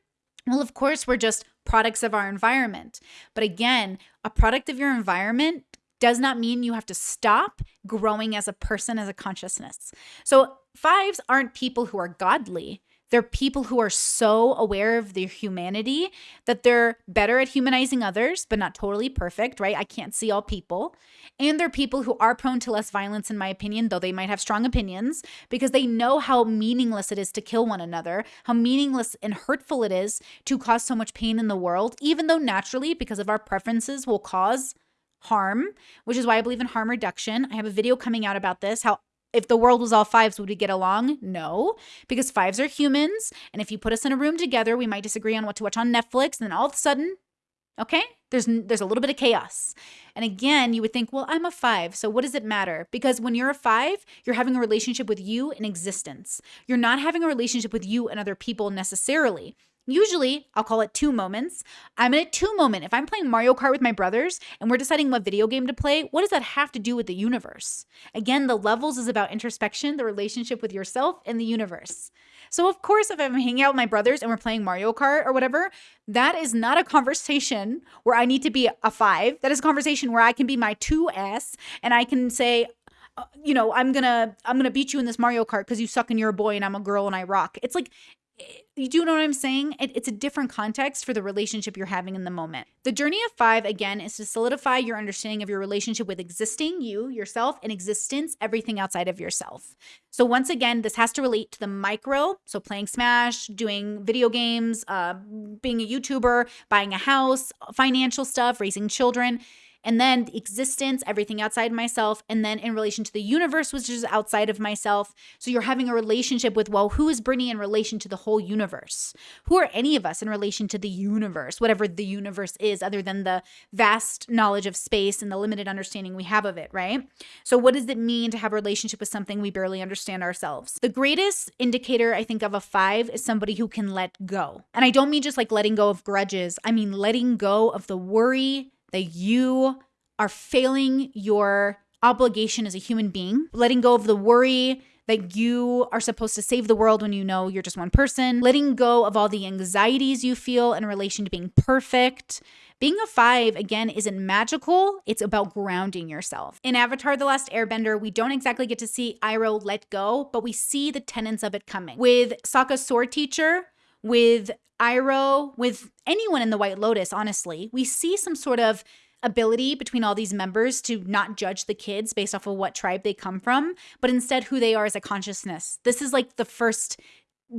well, of course, we're just products of our environment. But again, a product of your environment does not mean you have to stop growing as a person, as a consciousness. So, fives aren't people who are godly. They're people who are so aware of their humanity that they're better at humanizing others, but not totally perfect, right? I can't see all people. And they're people who are prone to less violence, in my opinion, though they might have strong opinions, because they know how meaningless it is to kill one another, how meaningless and hurtful it is to cause so much pain in the world, even though naturally, because of our preferences, will cause harm, which is why I believe in harm reduction. I have a video coming out about this how if the world was all fives, would we get along? No, because fives are humans. And if you put us in a room together, we might disagree on what to watch on Netflix. And then all of a sudden, okay, there's there's a little bit of chaos. And again, you would think, well, I'm a five, so what does it matter? Because when you're a five, you're having a relationship with you in existence. You're not having a relationship with you and other people necessarily. Usually, I'll call it two moments. I'm in a two moment. If I'm playing Mario Kart with my brothers and we're deciding what video game to play, what does that have to do with the universe? Again, the levels is about introspection, the relationship with yourself and the universe. So, of course, if I'm hanging out with my brothers and we're playing Mario Kart or whatever, that is not a conversation where I need to be a five. That is a conversation where I can be my 2S and I can say, uh, you know i'm gonna i'm gonna beat you in this mario kart because you suck and you're a boy and i'm a girl and i rock it's like you do know what I'm saying? It, it's a different context for the relationship you're having in the moment. The journey of five, again, is to solidify your understanding of your relationship with existing, you, yourself, and existence, everything outside of yourself. So, once again, this has to relate to the micro. So, playing Smash, doing video games, uh, being a YouTuber, buying a house, financial stuff, raising children and then the existence, everything outside myself, and then in relation to the universe, which is outside of myself. So you're having a relationship with, well, who is Brittany in relation to the whole universe? Who are any of us in relation to the universe, whatever the universe is, other than the vast knowledge of space and the limited understanding we have of it, right? So what does it mean to have a relationship with something we barely understand ourselves? The greatest indicator, I think, of a five is somebody who can let go. And I don't mean just like letting go of grudges, I mean letting go of the worry that you are failing your obligation as a human being, letting go of the worry that you are supposed to save the world when you know you're just one person, letting go of all the anxieties you feel in relation to being perfect. Being a five, again, isn't magical. It's about grounding yourself. In Avatar The Last Airbender, we don't exactly get to see Iroh let go, but we see the tenets of it coming. With Sokka's sword teacher, with Iroh, with anyone in the White Lotus, honestly, we see some sort of ability between all these members to not judge the kids based off of what tribe they come from, but instead who they are as a consciousness. This is like the first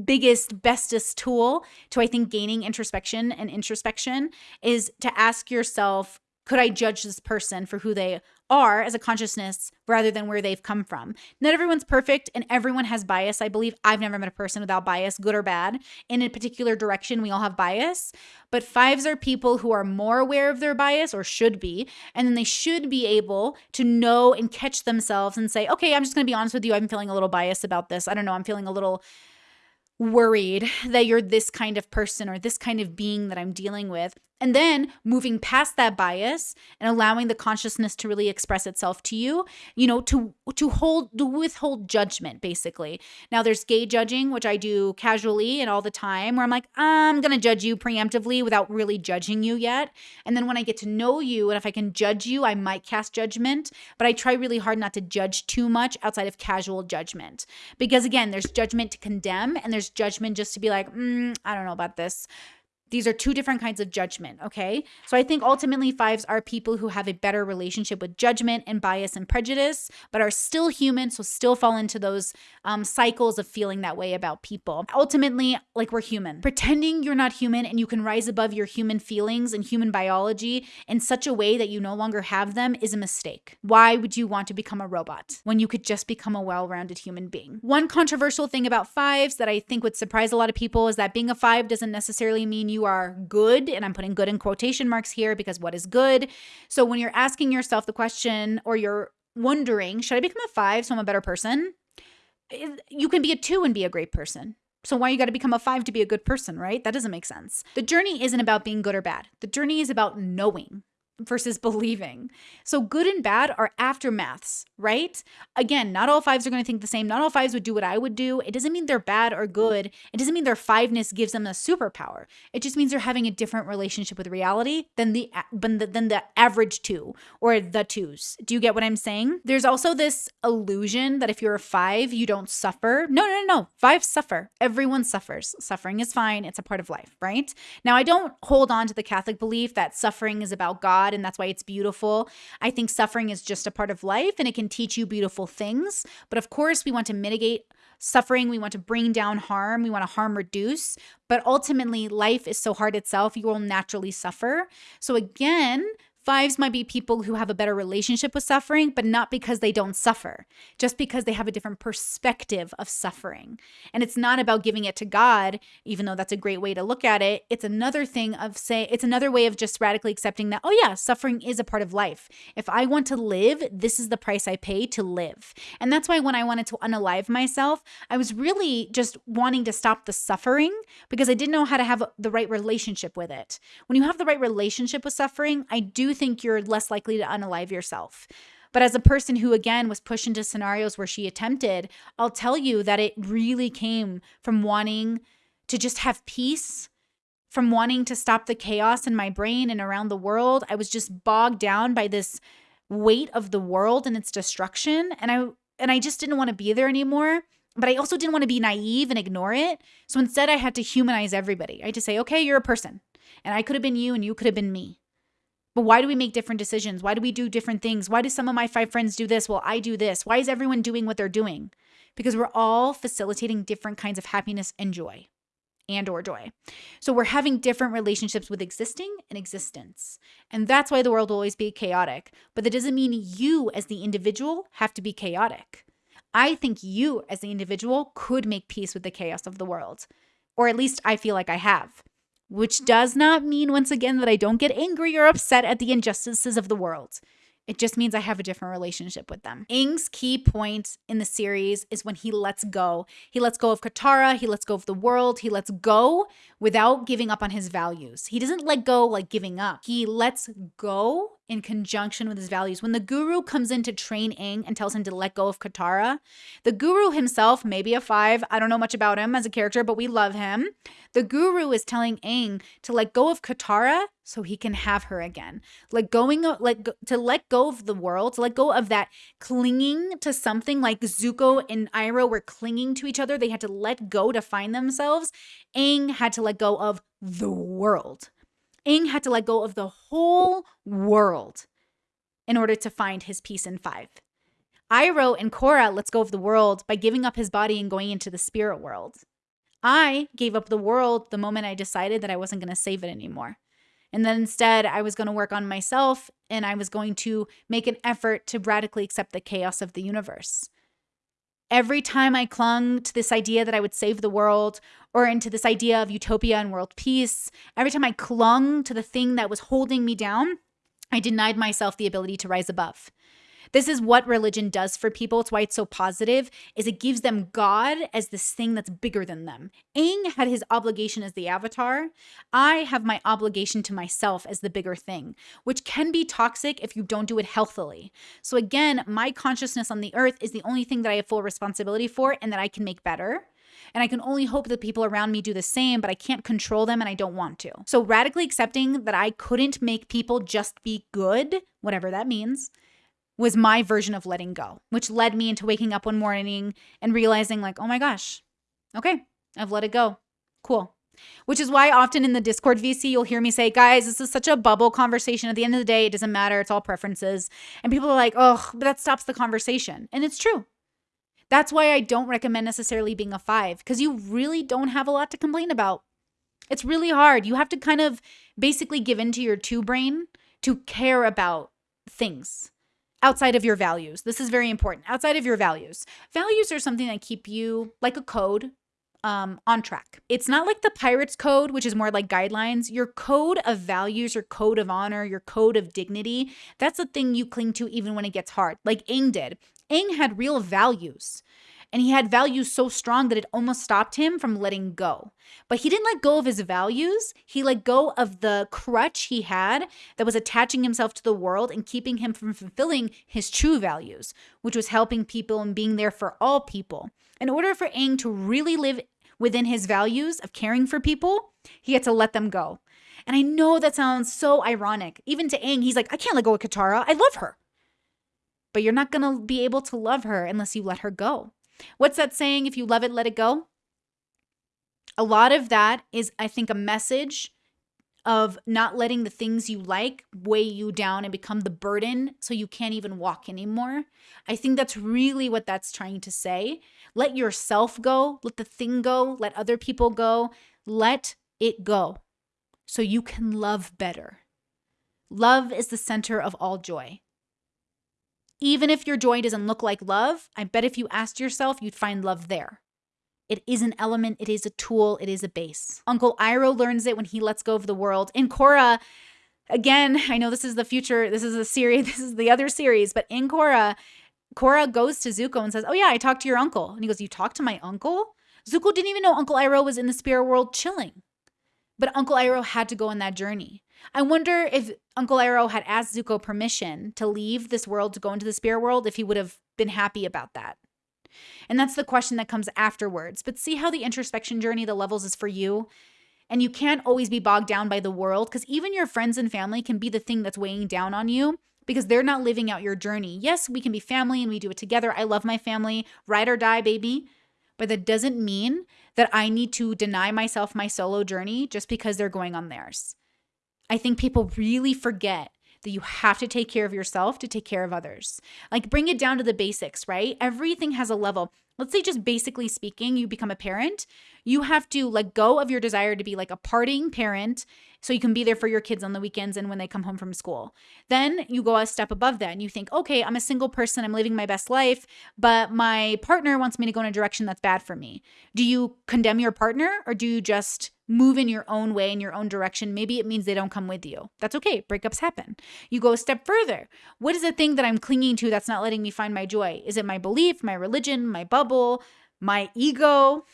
biggest bestest tool to i think gaining introspection and introspection is to ask yourself could i judge this person for who they are as a consciousness rather than where they've come from. Not everyone's perfect and everyone has bias. I believe I've never met a person without bias, good or bad. In a particular direction, we all have bias. But fives are people who are more aware of their bias or should be. And then they should be able to know and catch themselves and say, okay, I'm just going to be honest with you. I'm feeling a little biased about this. I don't know. I'm feeling a little worried that you're this kind of person or this kind of being that I'm dealing with. And then moving past that bias and allowing the consciousness to really express itself to you, you know, to to hold to withhold judgment basically. Now there's gay judging, which I do casually and all the time, where I'm like, I'm gonna judge you preemptively without really judging you yet. And then when I get to know you and if I can judge you, I might cast judgment, but I try really hard not to judge too much outside of casual judgment. Because again, there's judgment to condemn and there's judgment just to be like, mm, I don't know about this. These are two different kinds of judgment, okay? So I think ultimately fives are people who have a better relationship with judgment and bias and prejudice, but are still human, so still fall into those um, cycles of feeling that way about people. Ultimately, like we're human. Pretending you're not human and you can rise above your human feelings and human biology in such a way that you no longer have them is a mistake. Why would you want to become a robot when you could just become a well rounded human being? One controversial thing about fives that I think would surprise a lot of people is that being a five doesn't necessarily mean you you are good, and I'm putting good in quotation marks here because what is good? So when you're asking yourself the question or you're wondering, should I become a five so I'm a better person? You can be a two and be a great person. So why you got to become a 5 to be a good person, right? That doesn't make sense. The journey isn't about being good or bad. The journey is about knowing versus believing. So good and bad are aftermaths, right? Again, not all fives are going to think the same. Not all fives would do what I would do. It doesn't mean they're bad or good. It doesn't mean their fiveness gives them a superpower. It just means they're having a different relationship with reality than the than the, than the average two or the twos. Do you get what I'm saying? There's also this illusion that if you're a five, you don't suffer. No, no, no, no. Fives suffer. Everyone suffers. Suffering is fine. It's a part of life, right? Now, I don't hold on to the Catholic belief that suffering is about God God and that's why it's beautiful. I think suffering is just a part of life and it can teach you beautiful things. But of course, we want to mitigate suffering. We want to bring down harm. We want to harm reduce. But ultimately, life is so hard itself, you will naturally suffer. So, again, Fives might be people who have a better relationship with suffering, but not because they don't suffer, just because they have a different perspective of suffering. And it's not about giving it to God, even though that's a great way to look at it. It's another thing of say, it's another way of just radically accepting that, oh, yeah, suffering is a part of life. If I want to live, this is the price I pay to live. And that's why when I wanted to unalive myself, I was really just wanting to stop the suffering because I didn't know how to have the right relationship with it. When you have the right relationship with suffering, I do think you're less likely to unalive yourself. But as a person who, again, was pushed into scenarios where she attempted, I'll tell you that it really came from wanting to just have peace, from wanting to stop the chaos in my brain and around the world. I was just bogged down by this weight of the world and its destruction. And I and I just didn't want to be there anymore. But I also didn't want to be naive and ignore it. So instead, I had to humanize everybody. I had to say, okay, you're a person. And I could have been you and you could have been me. But why do we make different decisions? Why do we do different things? Why do some of my five friends do this while I do this? Why is everyone doing what they're doing? Because we're all facilitating different kinds of happiness and joy and or joy. So we're having different relationships with existing and existence. And that's why the world will always be chaotic. But that doesn't mean you as the individual have to be chaotic. I think you as the individual could make peace with the chaos of the world. Or at least I feel like I have which does not mean, once again, that I don't get angry or upset at the injustices of the world. It just means I have a different relationship with them. Aang's key point in the series is when he lets go. He lets go of Katara, he lets go of the world, he lets go without giving up on his values. He doesn't let go like giving up. He lets go in conjunction with his values. When the guru comes in to train Aang and tells him to let go of Katara, the guru himself, maybe a five, I don't know much about him as a character, but we love him. The guru is telling Aang to let go of Katara so he can have her again. Let going like to let go of the world, to let go of that clinging to something like Zuko and Iroh were clinging to each other. They had to let go to find themselves. Aang had to let go of the world. Aang had to let go of the whole world in order to find his peace in five. Iroh and Korra lets go of the world by giving up his body and going into the spirit world. I gave up the world the moment I decided that I wasn't going to save it anymore. And then instead, I was going to work on myself and I was going to make an effort to radically accept the chaos of the universe. Every time I clung to this idea that I would save the world or into this idea of utopia and world peace, every time I clung to the thing that was holding me down, I denied myself the ability to rise above. This is what religion does for people. It's why it's so positive is it gives them God as this thing that's bigger than them. Aang had his obligation as the avatar. I have my obligation to myself as the bigger thing, which can be toxic if you don't do it healthily. So again, my consciousness on the earth is the only thing that I have full responsibility for and that I can make better. And I can only hope that people around me do the same, but I can't control them and I don't want to. So, radically accepting that I couldn't make people just be good, whatever that means, was my version of letting go, which led me into waking up one morning and realizing, like, oh my gosh, okay, I've let it go. Cool. Which is why often in the Discord VC, you'll hear me say, guys, this is such a bubble conversation. At the end of the day, it doesn't matter. It's all preferences. And people are like, oh, but that stops the conversation. And it's true. That's why I don't recommend necessarily being a five, because you really don't have a lot to complain about. It's really hard. You have to kind of basically give into your two brain to care about things outside of your values. This is very important. Outside of your values. Values are something that keep you like a code um, on track. It's not like the pirate's code, which is more like guidelines. Your code of values, your code of honor, your code of dignity, that's the thing you cling to even when it gets hard, like Aang did. Aang had real values. And he had values so strong that it almost stopped him from letting go. But he didn't let go of his values. He let go of the crutch he had that was attaching himself to the world and keeping him from fulfilling his true values, which was helping people and being there for all people. In order for Aang to really live within his values of caring for people, he had to let them go. And I know that sounds so ironic. Even to Aang, he's like, I can't let go of Katara. I love her. But you're not going to be able to love her unless you let her go. What's that saying? If you love it, let it go. A lot of that is, I think, a message of not letting the things you like weigh you down and become the burden so you can't even walk anymore. I think that's really what that's trying to say. Let yourself go, let the thing go, let other people go, let it go so you can love better. Love is the center of all joy. Even if your joy doesn't look like love, I bet if you asked yourself, you'd find love there. It is an element, it is a tool, it is a base. Uncle Iroh learns it when he lets go of the world. In Korra, again, I know this is the future, this is a series, this is the other series, but in Korra, Korra goes to Zuko and says, Oh, yeah, I talked to your uncle. And he goes, You talked to my uncle? Zuko didn't even know Uncle Iroh was in the spirit world chilling. But Uncle Iroh had to go on that journey. I wonder if Uncle Iroh had asked Zuko permission to leave this world to go into the spirit world, if he would have been happy about that. And that's the question that comes afterwards. But see how the introspection journey, the levels, is for you. And you can't always be bogged down by the world because even your friends and family can be the thing that's weighing down on you because they're not living out your journey. Yes, we can be family and we do it together. I love my family, ride or die, baby. But that doesn't mean that I need to deny myself my solo journey just because they're going on theirs. I think people really forget that you have to take care of yourself to take care of others. Like bring it down to the basics, right? Everything has a level. Let's say, just basically speaking, you become a parent, you have to let go of your desire to be like a partying parent so you can be there for your kids on the weekends and when they come home from school. Then you go a step above that and you think, okay, I'm a single person, I'm living my best life, but my partner wants me to go in a direction that's bad for me. Do you condemn your partner or do you just move in your own way, in your own direction? Maybe it means they don't come with you. That's okay. Breakups happen. You go a step further. What is the thing that I'm clinging to that's not letting me find my joy? Is it my belief, my religion, my bubble, my ego?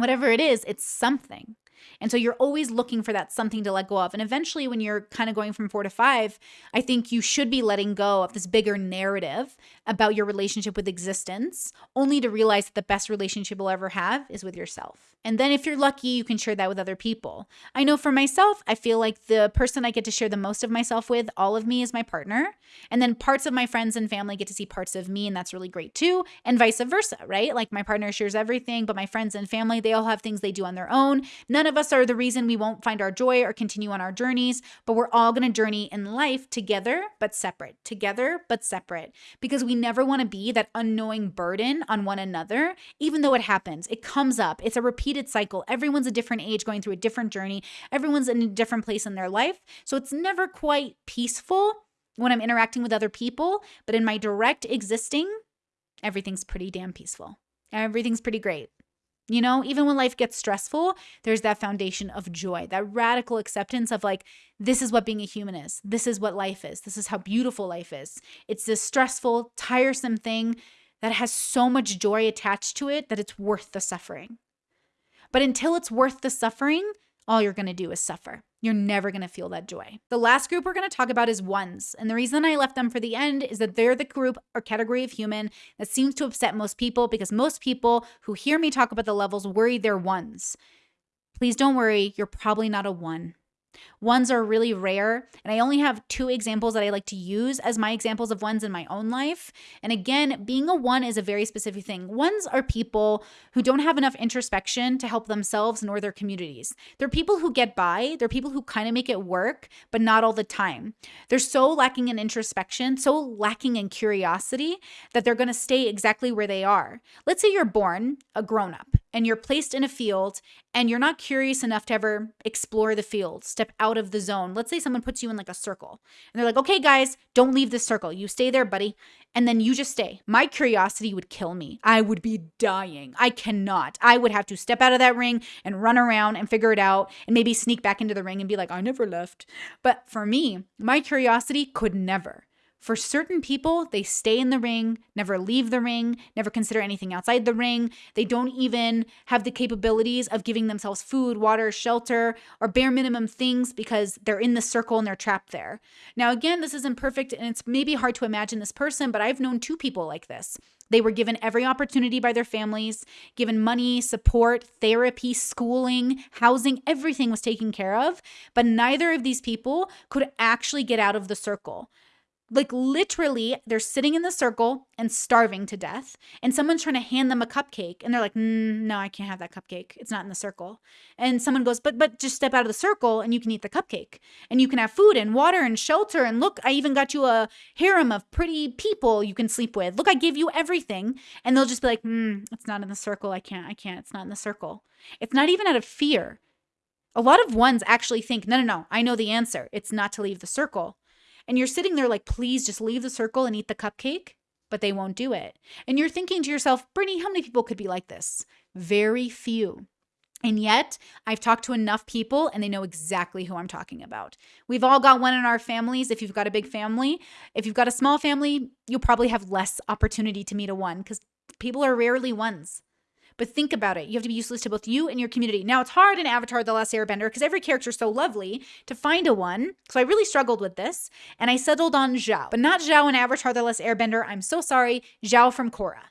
Whatever it is, it's something. And so you're always looking for that something to let go of. And eventually, when you're kind of going from four to five, I think you should be letting go of this bigger narrative about your relationship with existence, only to realize that the best relationship you'll ever have is with yourself. And then, if you're lucky, you can share that with other people. I know for myself, I feel like the person I get to share the most of myself with, all of me, is my partner. And then parts of my friends and family get to see parts of me, and that's really great too. And vice versa, right? Like my partner shares everything, but my friends and family, they all have things they do on their own. None of us are the reason we won't find our joy or continue on our journeys, but we're all gonna journey in life together, but separate, together, but separate, because we never wanna be that unknowing burden on one another, even though it happens. It comes up, it's a repeated cycle. Everyone's a different age going through a different journey, everyone's in a different place in their life. So it's never quite peaceful when I'm interacting with other people, but in my direct existing, everything's pretty damn peaceful. Everything's pretty great. You know, even when life gets stressful, there's that foundation of joy, that radical acceptance of like, this is what being a human is. This is what life is. This is how beautiful life is. It's this stressful, tiresome thing that has so much joy attached to it that it's worth the suffering. But until it's worth the suffering, all you're gonna do is suffer. You're never gonna feel that joy. The last group we're gonna talk about is ones. And the reason I left them for the end is that they're the group or category of human that seems to upset most people because most people who hear me talk about the levels worry they're ones. Please don't worry, you're probably not a one. Ones are really rare, and I only have two examples that I like to use as my examples of ones in my own life. And again, being a one is a very specific thing. Ones are people who don't have enough introspection to help themselves nor their communities. They're people who get by, they're people who kind of make it work, but not all the time. They're so lacking in introspection, so lacking in curiosity that they're going to stay exactly where they are. Let's say you're born a grown up and you're placed in a field and you're not curious enough to ever explore the field, step out of the zone. Let's say someone puts you in like a circle and they're like, okay, guys, don't leave this circle. You stay there, buddy. And then you just stay. My curiosity would kill me. I would be dying. I cannot. I would have to step out of that ring and run around and figure it out and maybe sneak back into the ring and be like, I never left. But for me, my curiosity could never. For certain people, they stay in the ring, never leave the ring, never consider anything outside the ring. They don't even have the capabilities of giving themselves food, water, shelter, or bare minimum things because they're in the circle and they're trapped there. Now, again, this isn't perfect and it's maybe hard to imagine this person, but I've known two people like this. They were given every opportunity by their families, given money, support, therapy, schooling, housing, everything was taken care of. But neither of these people could actually get out of the circle like literally they're sitting in the circle and starving to death and someone's trying to hand them a cupcake and they're like no i can't have that cupcake. It's not in the circle. And someone goes but but just step out of the circle and you can eat the cupcake. And you can have food and water and shelter and look i even got you a harem of pretty people you can sleep with. Look i gave you everything. And they'll just be like mm, it's not in the circle. I can't i can't. It's not in the circle. It's not even out of fear. A lot of ones actually think no no no. I know the answer. It's not to leave the circle and you're sitting there like, please just leave the circle and eat the cupcake, but they won't do it. And you're thinking to yourself, Brittany, how many people could be like this? Very few. And yet, I've talked to enough people and they know exactly who I'm talking about. We've all got one in our families. If you've got a big family, if you've got a small family, you'll probably have less opportunity to meet a one because people are rarely ones. But think about it. You have to be useless to both you and your community. Now, it's hard in Avatar The Last Airbender because every character is so lovely to find a one. So I really struggled with this and I settled on Zhao, but not Zhao in Avatar The Last Airbender. I'm so sorry. Zhao from Korra.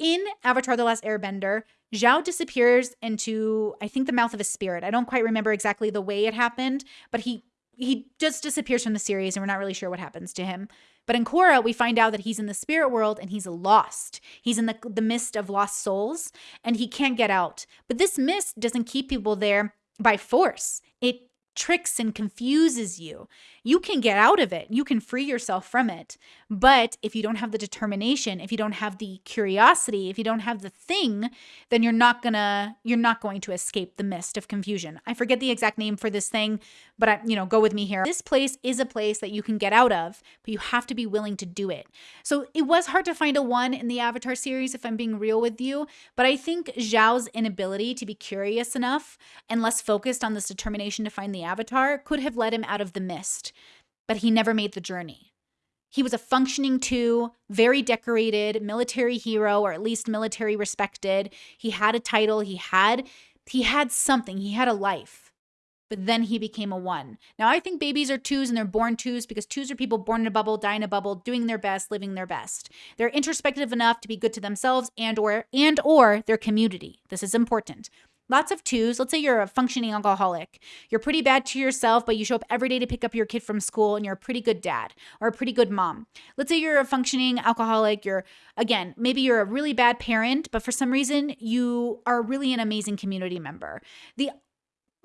In Avatar The Last Airbender, Zhao disappears into, I think, the mouth of a spirit. I don't quite remember exactly the way it happened, but he he just disappears from the series and we're not really sure what happens to him. But in Korra, we find out that he's in the spirit world and he's lost. He's in the, the mist of lost souls and he can't get out. But this mist doesn't keep people there by force, it tricks and confuses you. You can get out of it, you can free yourself from it. But if you don't have the determination, if you don't have the curiosity, if you don't have the thing, then you're not gonna you're not going to escape the mist of confusion. I forget the exact name for this thing, but I, you know, go with me here. This place is a place that you can get out of, but you have to be willing to do it. So it was hard to find a one in the Avatar series if I'm being real with you, but I think Zhao's inability to be curious enough and less focused on this determination to find the avatar could have led him out of the mist but he never made the journey. He was a functioning two, very decorated military hero, or at least military respected. He had a title, he had He had something, he had a life but then he became a one. Now, I think babies are twos and they're born twos because twos are people born in a bubble, die in a bubble, doing their best, living their best. They're introspective enough to be good to themselves and or and or their community. This is important. Lots of twos. Let's say you're a functioning alcoholic. You're pretty bad to yourself, but you show up every day to pick up your kid from school and you're a pretty good dad or a pretty good mom. Let's say you're a functioning alcoholic. You're, again, maybe you're a really bad parent, but for some reason you are really an amazing community member. The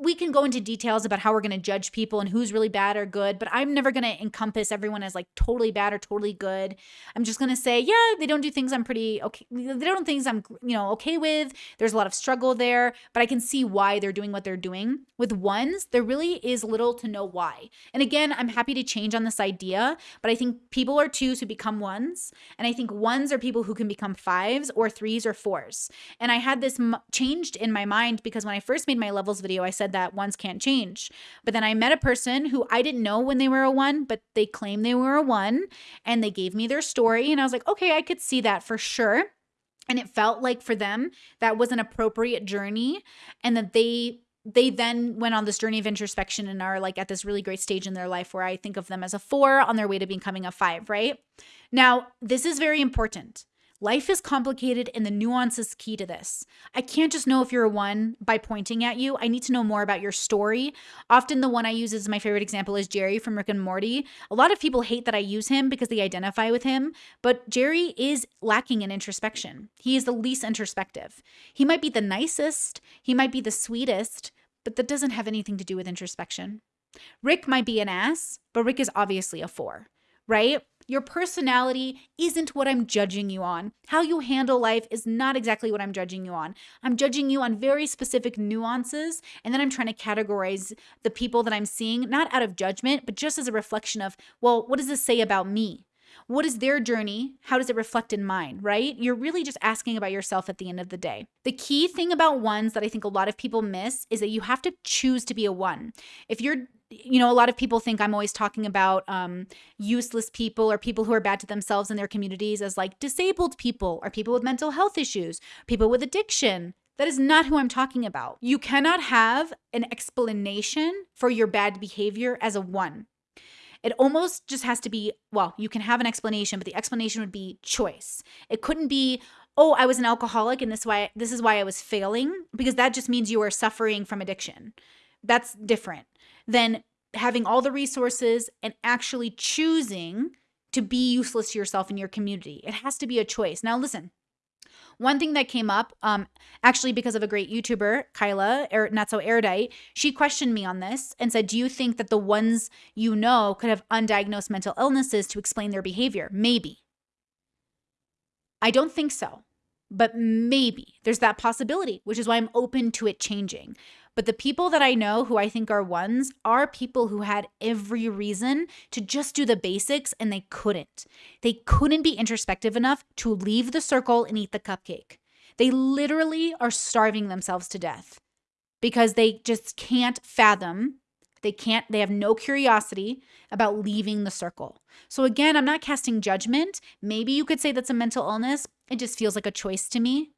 we can go into details about how we're going to judge people and who's really bad or good, but I'm never going to encompass everyone as like totally bad or totally good. I'm just going to say, yeah, they don't do things I'm pretty okay. They don't do things I'm, you know, okay with. There's a lot of struggle there, but I can see why they're doing what they're doing. With ones, there really is little to know why. And again, I'm happy to change on this idea, but I think people are twos who become ones. And I think ones are people who can become fives or threes or fours. And I had this changed in my mind because when I first made my levels video, I said, said that ones can't change. But then I met a person who I didn't know when they were a one, but they claimed they were a one and they gave me their story. And I was like, okay, I could see that for sure. And it felt like for them, that was an appropriate journey and that they they then went on this journey of introspection and are like at this really great stage in their life where I think of them as a four on their way to becoming a five, right? Now, this is very important. Life is complicated and the nuance is key to this. I can't just know if you're a one by pointing at you. I need to know more about your story. Often, the one I use as my favorite example is Jerry from Rick and Morty. A lot of people hate that I use him because they identify with him, but Jerry is lacking in introspection. He is the least introspective. He might be the nicest, he might be the sweetest, but that doesn't have anything to do with introspection. Rick might be an ass, but Rick is obviously a four, right? Your personality isn't what I'm judging you on. How you handle life is not exactly what I'm judging you on. I'm judging you on very specific nuances, and then I'm trying to categorize the people that I'm seeing, not out of judgment, but just as a reflection of, well, what does this say about me? What is their journey? How does it reflect in mine, right? You're really just asking about yourself at the end of the day. The key thing about ones that I think a lot of people miss is that you have to choose to be a one. If you're you know, a lot of people think I'm always talking about um, useless people or people who are bad to themselves and their communities as like disabled people or people with mental health issues, people with addiction. That is not who I'm talking about. You cannot have an explanation for your bad behavior as a one. It almost just has to be, well, you can have an explanation, but the explanation would be choice. It couldn't be, oh, I was an alcoholic and this why this is why I was failing, because that just means you are suffering from addiction. That's different than having all the resources and actually choosing to be useless to yourself and your community. It has to be a choice. Now, listen. One thing that came up, um, actually because of a great YouTuber, Kyla, er, not so erudite, she questioned me on this and said, "Do you think that the ones you know could have undiagnosed mental illnesses to explain their behavior?" Maybe. I don't think so, but maybe there's that possibility, which is why I'm open to it changing. But the people that I know who I think are ones are people who had every reason to just do the basics and they couldn't. They couldn't be introspective enough to leave the circle and eat the cupcake. They literally are starving themselves to death because they just can't fathom they can't, they have no curiosity about leaving the circle. So, again, I'm not casting judgment. Maybe you could say that's a mental illness. It just feels like a choice to me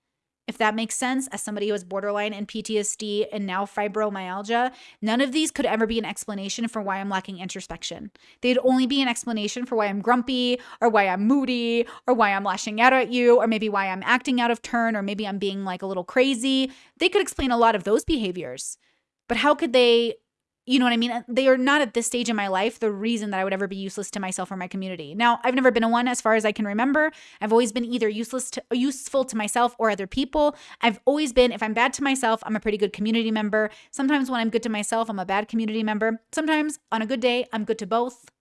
if that makes sense, as somebody who has borderline and PTSD and now fibromyalgia, none of these could ever be an explanation for why I'm lacking introspection. They'd only be an explanation for why I'm grumpy or why I'm moody or why I'm lashing out at you or maybe why I'm acting out of turn or maybe I'm being like a little crazy. They could explain a lot of those behaviors. But how could they you know what I mean? They are not at this stage in my life the reason that I would ever be useless to myself or my community. Now, I've never been a one as far as I can remember. I've always been either useless to useful to myself or other people. I've always been if I'm bad to myself, I'm a pretty good community member. Sometimes when I'm good to myself, I'm a bad community member. Sometimes on a good day, I'm good to both.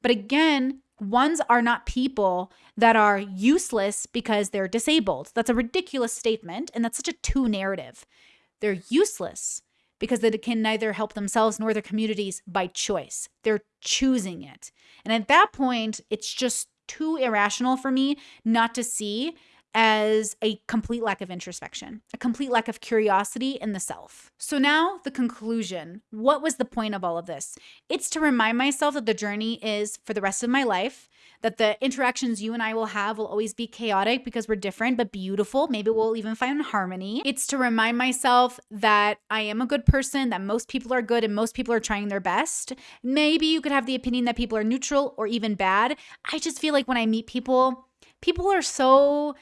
But again, ones are not people that are useless because they're disabled. That's a ridiculous statement and that's such a two narrative. They're useless because they can neither help themselves nor their communities by choice. They're choosing it. And at that point, it's just too irrational for me not to see as a complete lack of introspection, a complete lack of curiosity in the self. So, now the conclusion what was the point of all of this? It's to remind myself that the journey is for the rest of my life, that the interactions you and I will have will always be chaotic because we're different but beautiful. Maybe we'll even find harmony. It's to remind myself that I am a good person, that most people are good and most people are trying their best. Maybe you could have the opinion that people are neutral or even bad. I just feel like when I meet people, people are so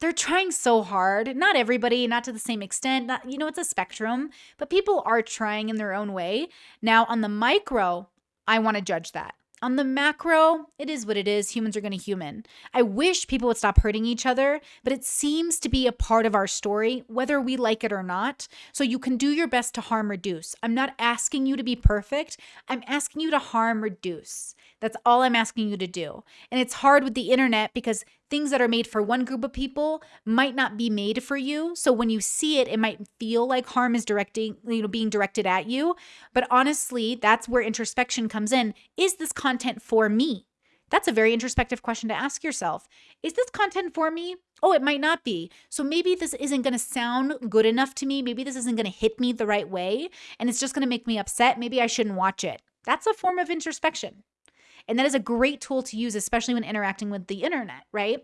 they're trying so hard. Not everybody, not to the same extent. Not, you know, it's a spectrum, but people are trying in their own way. Now, on the micro, I want to judge that. On the macro, it is what it is. Humans are going to human. I wish people would stop hurting each other, but it seems to be a part of our story, whether we like it or not. So you can do your best to harm reduce. I'm not asking you to be perfect. I'm asking you to harm reduce. That's all I'm asking you to do. And it's hard with the internet because things that are made for one group of people might not be made for you. So when you see it, it might feel like harm is directing, you know, being directed at you. But honestly, that's where introspection comes in. Is this content for me? That's a very introspective question to ask yourself. Is this content for me? Oh, it might not be. So maybe this isn't going to sound good enough to me. Maybe this isn't going to hit me the right way. And it's just going to make me upset. Maybe I shouldn't watch it. That's a form of introspection. And that is a great tool to use, especially when interacting with the internet, right?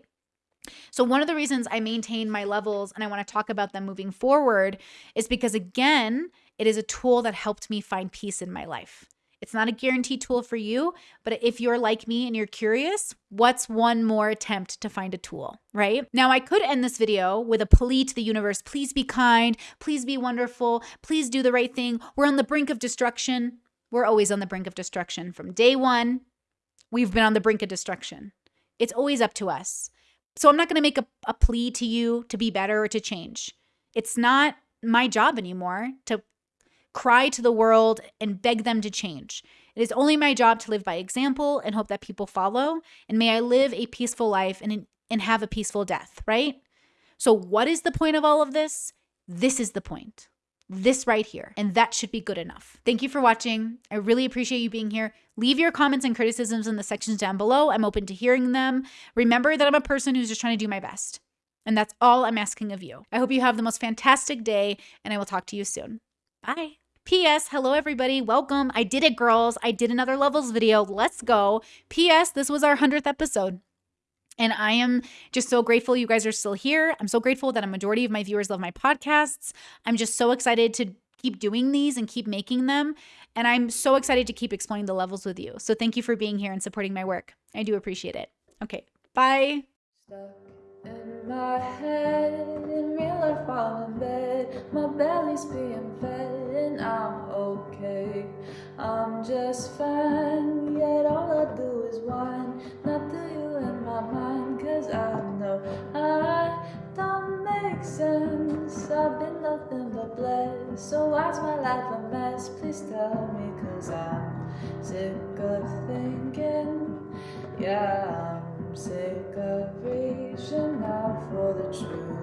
So, one of the reasons I maintain my levels and I want to talk about them moving forward is because, again, it is a tool that helped me find peace in my life. It's not a guaranteed tool for you, but if you're like me and you're curious, what's one more attempt to find a tool, right? Now, I could end this video with a plea to the universe please be kind, please be wonderful, please do the right thing. We're on the brink of destruction. We're always on the brink of destruction from day one we've been on the brink of destruction. It's always up to us. So I'm not going to make a, a plea to you to be better or to change. It's not my job anymore to cry to the world and beg them to change. It is only my job to live by example and hope that people follow. And may I live a peaceful life and, and have a peaceful death, right? So, what is the point of all of this? This is the point this right here, and that should be good enough. Thank you for watching. I really appreciate you being here. Leave your comments and criticisms in the sections down below. I'm open to hearing them. Remember that I'm a person who's just trying to do my best. And that's all I'm asking of you. I hope you have the most fantastic day, and I will talk to you soon. Bye. P.S. Hello, everybody. Welcome. I did it, girls. I did another levels video. Let's go. P.S. This was our 100th episode. And I am just so grateful you guys are still here. I'm so grateful that a majority of my viewers love my podcasts. I'm just so excited to keep doing these and keep making them. And I'm so excited to keep exploring the levels with you. So thank you for being here and supporting my work. I do appreciate it. Okay, bye. in my head, in real life while in bed, my belly's being fed and I'm okay. I'm just fine, yet all I do is whine, not the my mind Cause I know I don't make sense. I've been nothing but blessed. So why's my life a mess? Please tell me Cause I'm sick of thinking. Yeah, I'm sick of reaching out for the truth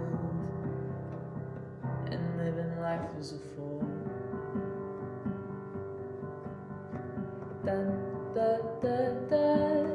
And living life as a fool. Dun, da, da, da,